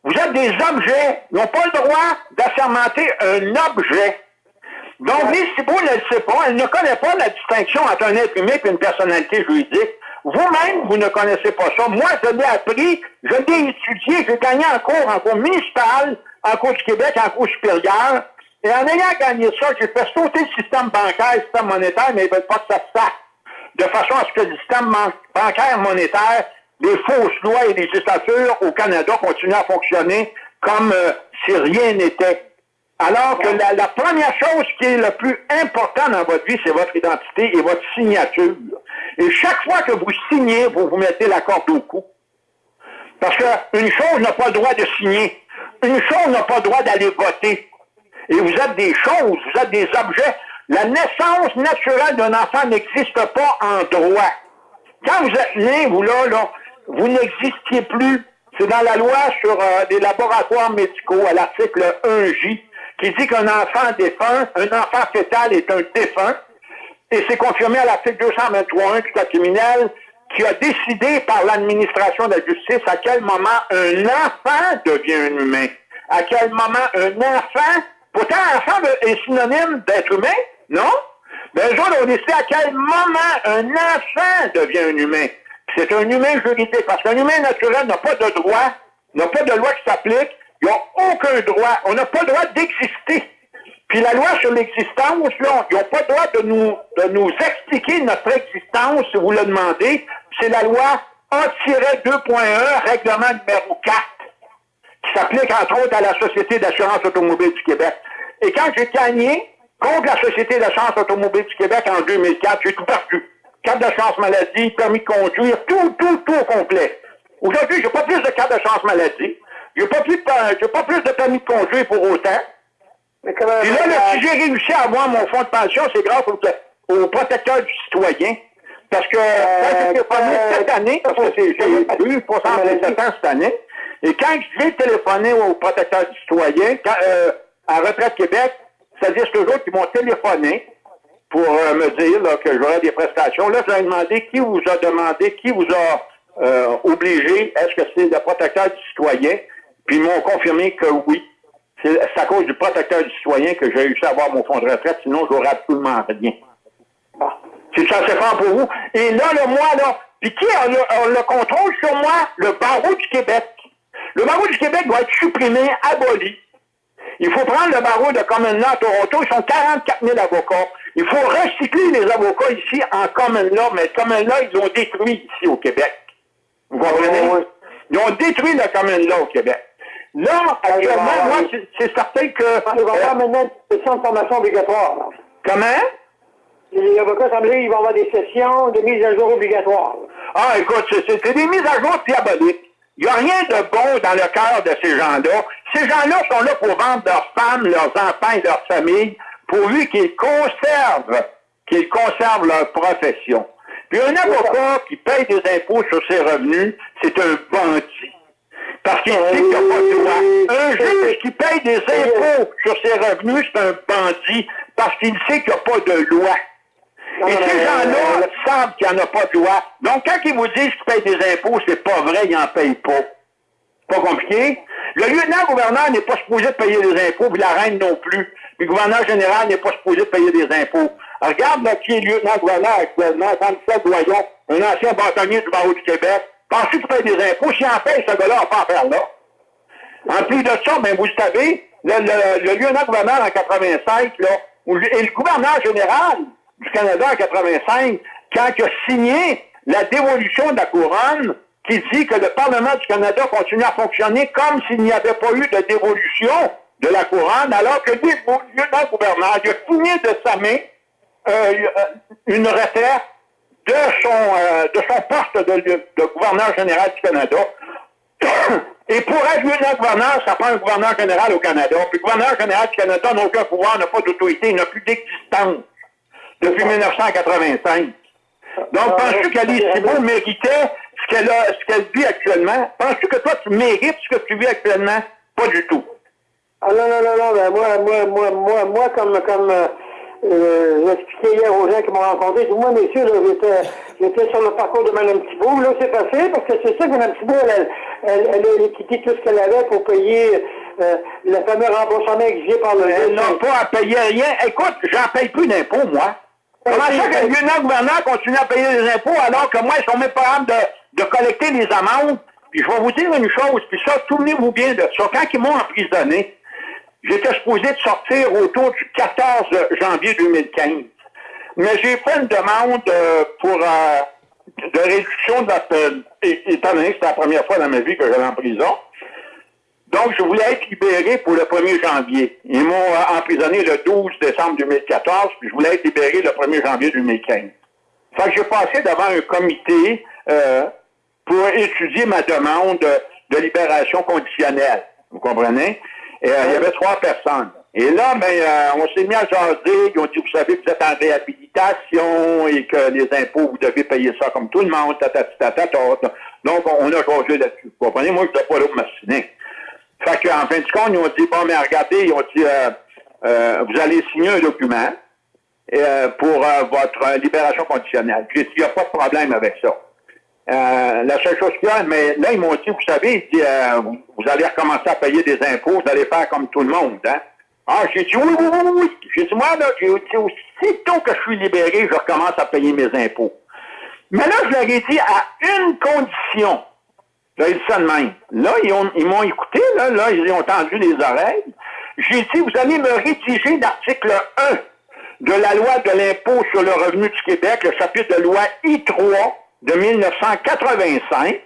Vous êtes des objets. Ils n'ont pas le droit d'assermenter un objet. Donc, Lise Thibault ne le sait pas. Elle ne connaît pas la distinction entre un être humain et une personnalité juridique. Vous-même, vous ne connaissez pas ça. Moi, je l'ai appris, je l'ai étudié, j'ai gagné en cours, en cours municipal, en cours du Québec, en cours supérieur. Et en ayant gagné ça, j'ai fait sauter le système bancaire, le système monétaire, mais ils ne veulent pas que ça se. De façon à ce que le système bancaire monétaire, les fausses lois et législatures au Canada continuent à fonctionner comme euh, si rien n'était. Alors que la, la, première chose qui est le plus important dans votre vie, c'est votre identité et votre signature. Et chaque fois que vous signez, vous vous mettez la corde au cou. Parce qu'une chose n'a pas le droit de signer. Une chose n'a pas le droit d'aller voter. Et vous êtes des choses, vous êtes des objets. La naissance naturelle d'un enfant n'existe pas en droit. Quand vous êtes né, vous là, là vous n'existiez plus. C'est dans la loi sur euh, les laboratoires médicaux, à l'article 1J, qui dit qu'un enfant défunt, un enfant fœtal est un défunt, et c'est confirmé à l'article 223.1 du Code criminel qui a décidé par l'administration de la justice à quel moment un enfant devient un humain. À quel moment un enfant, pourtant enfant est synonyme d'être humain, non? Mais un jour, on décidé à quel moment un enfant devient un humain. C'est un humain juridique, parce qu'un humain naturel n'a pas de droit, n'a pas de loi qui s'applique, ils n'ont aucun droit. On n'a pas le droit d'exister. Puis la loi sur l'existence, ils n'ont pas le droit de nous, de nous expliquer notre existence, si vous le demandez. C'est la loi A-2.1, règlement numéro 4, qui s'applique entre autres à la Société d'assurance automobile du Québec. Et quand j'ai gagné contre la Société d'assurance automobile du Québec en 2004, j'ai tout perdu. Carte d'assurance maladie, permis de conduire, tout, tout, tout au complet. Aujourd'hui, j'ai pas plus de carte d'assurance maladie. J'ai pas pas plus de permis de conduire pour autant. Mais comment, Et là, si j'ai réussi à avoir mon fonds de pension, c'est grâce au, au, protecteur du citoyen. Parce que quand j'ai téléphoné cette année, parce que j'ai eu 67 ans cette année, et quand j'ai téléphoné au protecteur du citoyen, à Retraite Québec, c'est-à-dire ce jour qui m'ont téléphoné pour me dire que j'aurais des prestations. Là, je leur ai demandé qui vous a demandé, qui vous a obligé, est-ce que c'est le protecteur du citoyen? Puis ils m'ont confirmé que oui. C'est à cause du protecteur du citoyen que j'ai réussi à avoir mon fonds de retraite, sinon j'aurais absolument rien. C'est ça, c'est fort pour vous. Et là, le mois, là, puis qui a le, contrôle sur moi? Le barreau du Québec. Le barreau du Québec doit être supprimé, aboli. Il faut prendre le barreau de Common Law à Toronto. Ils sont 44 000 avocats. Il faut recycler les avocats ici en Common Law, mais Common Law, ils ont détruit ici au Québec. Vous comprenez? Ils ont détruit le Common Law au Québec. Là, actuellement, moi, c'est certain que... Ils vont faire maintenant des sessions de formation obligatoire. Comment? Les avocats semblés, ils vont avoir des sessions de mise à jour obligatoires. Ah, écoute, c'est des mises à jour diaboliques. Il n'y a rien de bon dans le cœur de ces gens-là. Ces gens-là sont là pour vendre leurs femmes, leurs enfants et leurs familles, pourvu qu'ils conservent, qu'ils conservent leur profession. Puis un avocat qui paye des impôts sur ses revenus, c'est un bandit. Parce qu'il sait qu'il n'y a pas de loi. Un juge qui paye des impôts sur ses revenus, c'est un bandit parce qu'il sait qu'il n'y a pas de loi. Et ces gens-là savent qu'il n'y en a pas de loi. Donc, quand ils vous disent qu'ils payent des impôts, c'est pas vrai, ils n'en payent pas. Pas compliqué? Le lieutenant-gouverneur n'est pas supposé de payer des impôts, puis la reine non plus. Puis le gouverneur général n'est pas supposé de payer des impôts. regarde là, qui est lieutenant-gouverneur actuellement, Jean-Michel Doyon, un ancien bâtonnier du barreau du Québec. Pensez qu'il paye des impôts? S'il en paye, ce gars-là pas faire là. En plus de ça, ben, vous savez, le, le, le lieutenant-gouverneur en 85, là, et le gouverneur général du Canada en 85, quand il a signé la dévolution de la couronne, qui dit que le Parlement du Canada continue à fonctionner comme s'il n'y avait pas eu de dévolution de la couronne, alors que le lieutenant-gouverneur a signé de sa main euh, une retraite de son, euh, de son poste de, de, gouverneur général du Canada. Et pour être lieutenant-gouverneur, ça prend un gouverneur général au Canada. Puis le gouverneur général du Canada n'a aucun pouvoir, n'a pas d'autorité, n'a plus d'existence depuis 1985. Donc, penses-tu qu'Alice Thibault méritait ce qu'elle a, ce qu'elle vit actuellement? Penses-tu que toi, tu mérites ce que tu vis actuellement? Pas du tout. Ah non, non, non, non, ben moi, moi, moi, moi, moi, comme, comme, euh, j'expliquais hier aux gens qui m'ont rencontré, je dis, moi, messieurs, j'étais, j'étais sur le parcours de Mme Thibault. Là, c'est passé parce que c'est ça que Mme Thibault, elle, elle, elle, a quitté tout ce qu'elle avait pour payer euh, le fameux remboursement exigé par le... Elle n'a pas à payer rien. Écoute, j'en paye plus d'impôts, moi. Comment ça que le lieutenant-gouverneur continue à payer des impôts alors que moi, ils sont même pas capables de, de collecter les amendes? Puis je vais vous dire une chose, puis ça, souvenez-vous bien de ça. Quand ils m'ont emprisonné, J'étais supposé de sortir autour du 14 janvier 2015. Mais j'ai fait une demande euh, pour euh, de réduction de la peine, étant donné que c'était la première fois dans ma vie que j'allais en prison. Donc, je voulais être libéré pour le 1er janvier. Ils m'ont euh, emprisonné le 12 décembre 2014, puis je voulais être libéré le 1er janvier 2015. Fait que j'ai passé devant un comité pour étudier ma demande de libération conditionnelle. Vous comprenez? Et, euh, il y avait trois personnes. Et là, ben, euh, on s'est mis à jaser. Ils ont dit, vous savez, vous êtes en réhabilitation et que les impôts, vous devez payer ça comme tout le monde. Donc, on a jasé là-dessus. Vous comprenez? Moi, je n'étais pas là pour m'assiner. Fait qu'en fin de compte, ils ont dit, bon, mais regardez, ils ont dit, euh, vous allez signer un document pour votre libération conditionnelle. J'ai il n'y a pas de problème avec ça. Euh, la seule chose qu'il y a, mais là, ils m'ont dit, vous savez, euh, vous, allez recommencer à payer des impôts, vous allez faire comme tout le monde, hein? Ah, j'ai dit, oui, oui, oui, oui. J'ai dit, moi, là, j'ai dit, aussitôt que je suis libéré, je recommence à payer mes impôts. Mais là, je leur ai dit à une condition. Là, ils dit ça de même. Là, ils, m'ont écouté, là, là, ils ont tendu les oreilles. J'ai dit, vous allez me rédiger l'article 1 de la loi de l'impôt sur le revenu du Québec, le chapitre de loi I3, de 1985,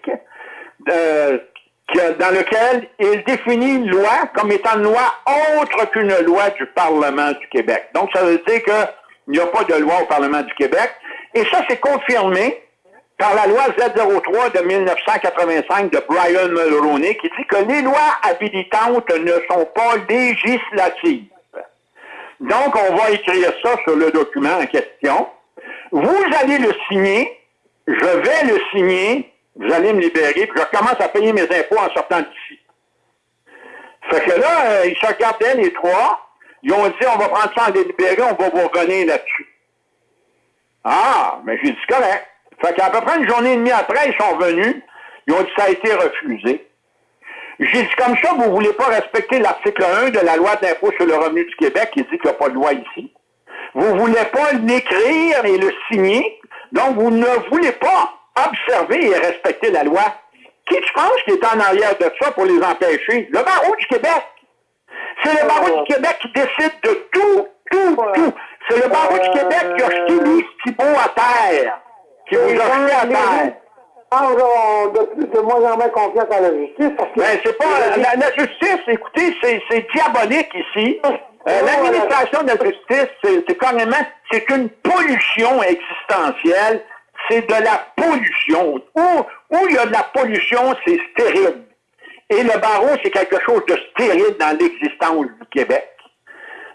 euh, dans lequel il définit une loi comme étant une loi autre qu'une loi du Parlement du Québec. Donc, ça veut dire qu'il n'y a pas de loi au Parlement du Québec. Et ça, c'est confirmé par la loi Z03 de 1985 de Brian Mulroney qui dit que les lois habilitantes ne sont pas législatives. Donc, on va écrire ça sur le document en question. Vous allez le signer, je vais le signer, vous allez me libérer, puis je recommence à payer mes impôts en sortant d'ici. Fait que là, euh, ils se regardaient les trois, ils ont dit, on va prendre ça en délibéré, on va vous revenir là-dessus. Ah, mais j'ai dit correct. Fait qu'à peu près une journée et demie après, ils sont venus, ils ont dit ça a été refusé. J'ai dit comme ça, vous voulez pas respecter l'article 1 de la loi d'impôt sur le revenu du Québec qui dit qu'il n'y a pas de loi ici. Vous voulez pas l'écrire et le signer, donc vous ne voulez pas observer et respecter la loi. Qui tu penses qui est en arrière de ça pour les empêcher? Le barreau du Québec. C'est le barreau du Québec qui décide de tout, tout, tout. C'est le barreau du Québec qui a jeté les Thibault à terre. Qui vous a jeté à terre. De, de moins en moins confiance à la justice. Parce que ben, c'est pas, la, la, justice, écoutez, c'est diabolique ici. Euh, L'administration de la justice, c'est carrément, c'est une pollution existentielle. C'est de la pollution. Où, où il y a de la pollution, c'est stérile. Et le barreau, c'est quelque chose de stérile dans l'existence du Québec.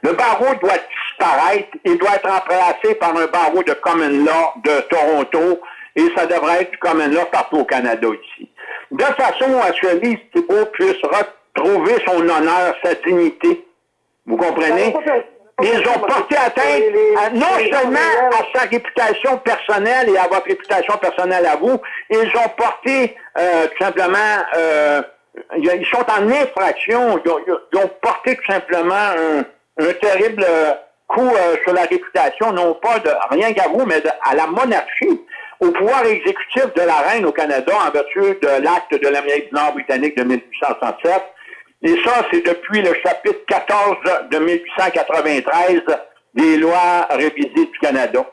Le barreau doit disparaître. Il doit être remplacé par un barreau de common law de Toronto. Et ça devrait être du common law partout au Canada ici. De façon à ce que Lise Thibault puisse retrouver son honneur, sa dignité. Vous comprenez? Ils ont porté atteinte à, non seulement à sa réputation personnelle et à votre réputation personnelle à vous, ils ont porté euh, tout simplement, euh, ils sont en infraction, ils ont, ils ont porté tout simplement un, un terrible coup euh, sur la réputation, non pas de rien qu'à vous, mais de, à la monarchie, au pouvoir exécutif de la reine au Canada en vertu de l'acte de l'Amérique du Nord britannique de 1867. Et ça, c'est depuis le chapitre 14 de 1893 des lois révisées du Canada.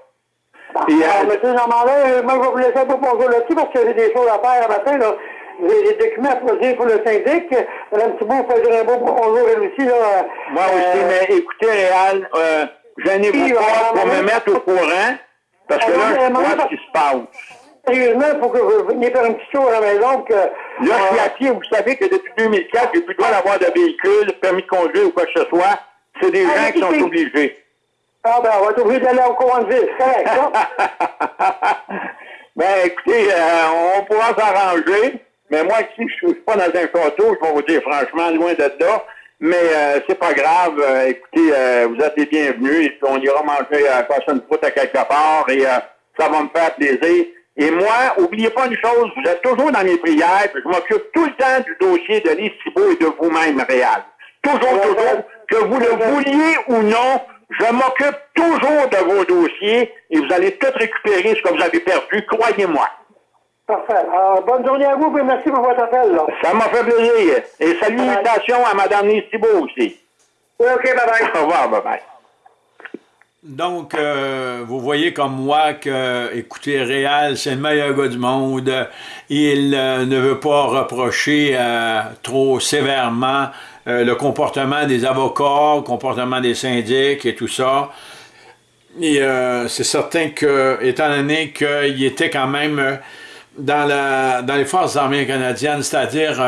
Et, euh, Alors, M. Normandin, moi, je vais vous laisser un peu bonjour là-dessus parce que j'ai des choses à faire un matin. Là. J'ai des documents à produire pour le syndic. Mme Thibault, vous faire un beau bonjour elle aussi. Là. Moi aussi, euh, mais écoutez, Réal, euh, gênez-vous pas pour me mettre au courant parce que là, je vois ce qui se passe. Sérieusement, il faut que vous veniez faire un petit tour à la maison. Que, là, je suis à pied. Vous savez que depuis 2004, j'ai plus le droit d'avoir de véhicule, permis de conduire ou quoi que ce soit. C'est des ah, gens qui sont obligés. Ah ben, on va être obligé d'aller au courant de ville. Correct, ça? ben, écoutez, euh, on pourra s'arranger. Mais moi, ici, je ne suis pas dans un château, je vais vous dire franchement, loin de là. Mais euh, c'est pas grave. Euh, écoutez, euh, vous êtes les bienvenus. Et puis on ira manger à passer une à quelque part et ça va me faire plaisir. Et moi, oubliez pas une chose, vous êtes toujours dans mes prières, puis je m'occupe tout le temps du dossier de Lise Thibault et de vous-même, Réal. Toujours, toujours, que vous le vouliez ou non, je m'occupe toujours de vos dossiers et vous allez tout récupérer ce que vous avez perdu, croyez-moi. Parfait. Alors, bonne journée à vous et merci pour votre appel. Là. Ça m'a fait plaisir. Et salutations à Mme Lise Thibault aussi. Oui, OK, bye-bye. Au revoir, bye-bye. Donc, euh, vous voyez comme moi que, écoutez, Réal, c'est le meilleur gars du monde. Il euh, ne veut pas reprocher euh, trop sévèrement le comportement des avocats, le comportement des syndics et tout ça. Et c'est certain que, étant donné qu'il était quand même dans, dans les forces armées canadiennes, c'est-à-dire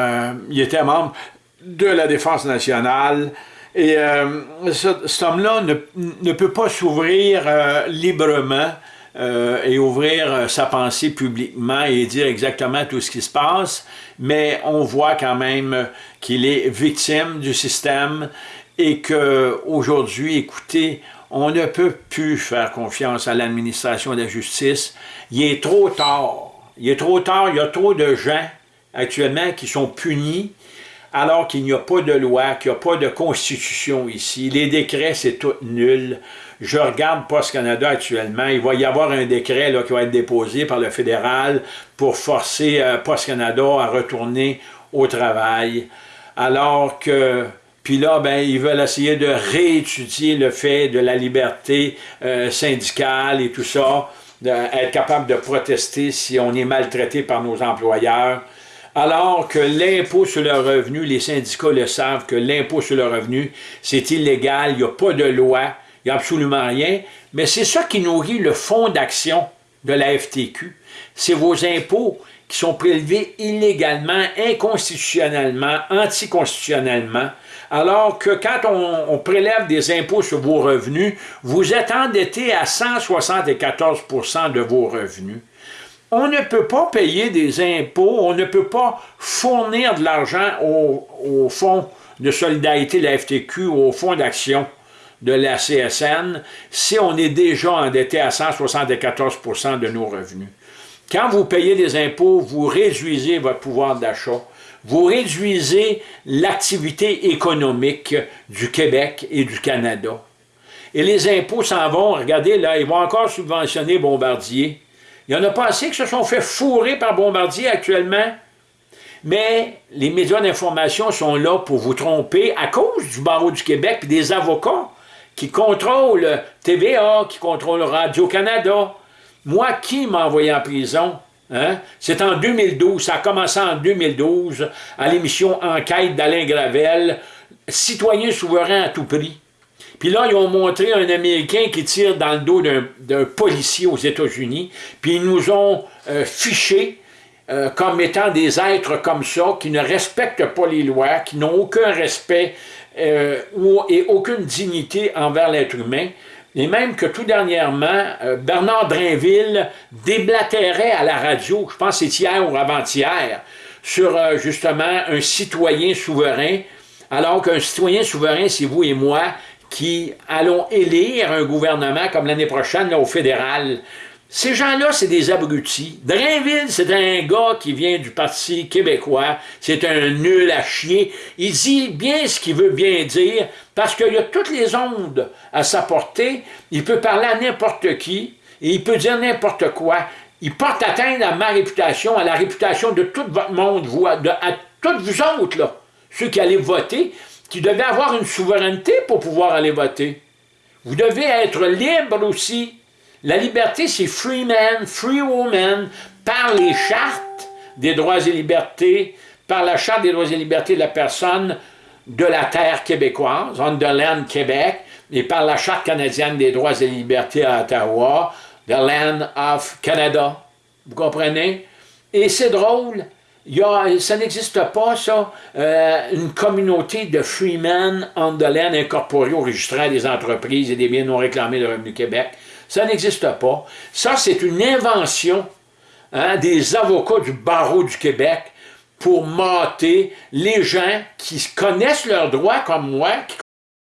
il était membre de la Défense nationale, et euh, cet homme-là ne, peut pas s'ouvrir euh, librement euh, et ouvrir sa pensée publiquement et dire exactement tout ce qui se passe, mais on voit quand même qu'il est victime du système et qu'aujourd'hui, écoutez, on ne peut plus faire confiance à l'administration de la justice. Il est trop tard il est trop tard, il y a trop de gens actuellement qui sont punis alors qu'il n'y a pas de loi, qu'il n'y a pas de constitution ici. Les décrets, c'est tout nul. Je regarde Post Canada actuellement, il va y avoir un décret qui va être déposé par le fédéral pour forcer euh, Post Canada à retourner au travail. Alors que, puis là, ben, ils veulent essayer de réétudier le fait de la liberté euh, syndicale et tout ça être capable de protester si on est maltraité par nos employeurs, alors que l'impôt sur le revenu, les syndicats le savent que l'impôt sur le revenu, c'est illégal, il n'y a pas de loi, il n'y a absolument rien, mais c'est ça qui nourrit le fonds d'action de la FTQ. C'est vos impôts qui sont prélevés illégalement, inconstitutionnellement, anticonstitutionnellement, alors que quand on, prélève des impôts sur vos revenus, vous êtes endetté à 174% de vos revenus. On ne peut pas payer des impôts, on ne peut pas fournir de l'argent au, fonds de solidarité de la FTQ ou au fonds d'action de la CSN si on est déjà endetté à 174% de nos revenus. Quand vous payez des impôts, vous réduisez votre pouvoir d'achat, vous réduisez l'activité économique du Québec et du Canada. Et les impôts s'en vont, regardez là, ils vont encore subventionner Bombardier. Il y en a pas assez qui se sont fait fourrer par Bombardier actuellement. Mais les médias d'information sont là pour vous tromper à cause du barreau du Québec et des avocats qui contrôlent TVA, qui contrôlent Radio-Canada. Moi, qui m'a envoyé en prison? Hein? C'est en 2012, ça a commencé en 2012, à l'émission Enquête d'Alain Gravel, Citoyen souverain à tout prix. Puis là, ils ont montré un Américain qui tire dans le dos d'un policier aux États-Unis, puis ils nous ont euh, fichés euh, comme étant des êtres comme ça, qui ne respectent pas les lois, qui n'ont aucun respect euh, et aucune dignité envers l'être humain. Et même que tout dernièrement, Bernard Drainville déblatérait à la radio, je pense c'est hier ou avant-hier, sur justement un citoyen souverain, alors qu'un citoyen souverain, c'est vous et moi qui allons élire un gouvernement comme l'année prochaine au fédéral. Ces gens-là, c'est des abrutis. Drainville, c'est un gars qui vient du Parti québécois. C'est un nul à chier. Il dit bien ce qu'il veut bien dire, parce qu'il a toutes les ondes à sa portée. Il peut parler à n'importe qui, et il peut dire n'importe quoi. Il porte atteinte à ma réputation, à la réputation de tout votre monde, vous, à, à toutes vous autres, là, ceux qui allez voter, qui devaient avoir une souveraineté pour pouvoir aller voter. Vous devez être libre aussi. La liberté, c'est free man, free woman, par les chartes des droits et libertés, par la charte des droits et libertés de la personne de la terre québécoise, Underland Québec, et par la charte canadienne des droits et libertés à Ottawa, the land of Canada. Vous comprenez? Et c'est drôle, il y ça n'existe pas, ça, euh, une communauté de freemen land incorporés au registre des entreprises et des biens non réclamés de Revenu Québec. Ça n'existe pas. Ça, c'est une invention hein, des avocats du barreau du Québec pour mater les gens qui connaissent leurs droits comme moi, qui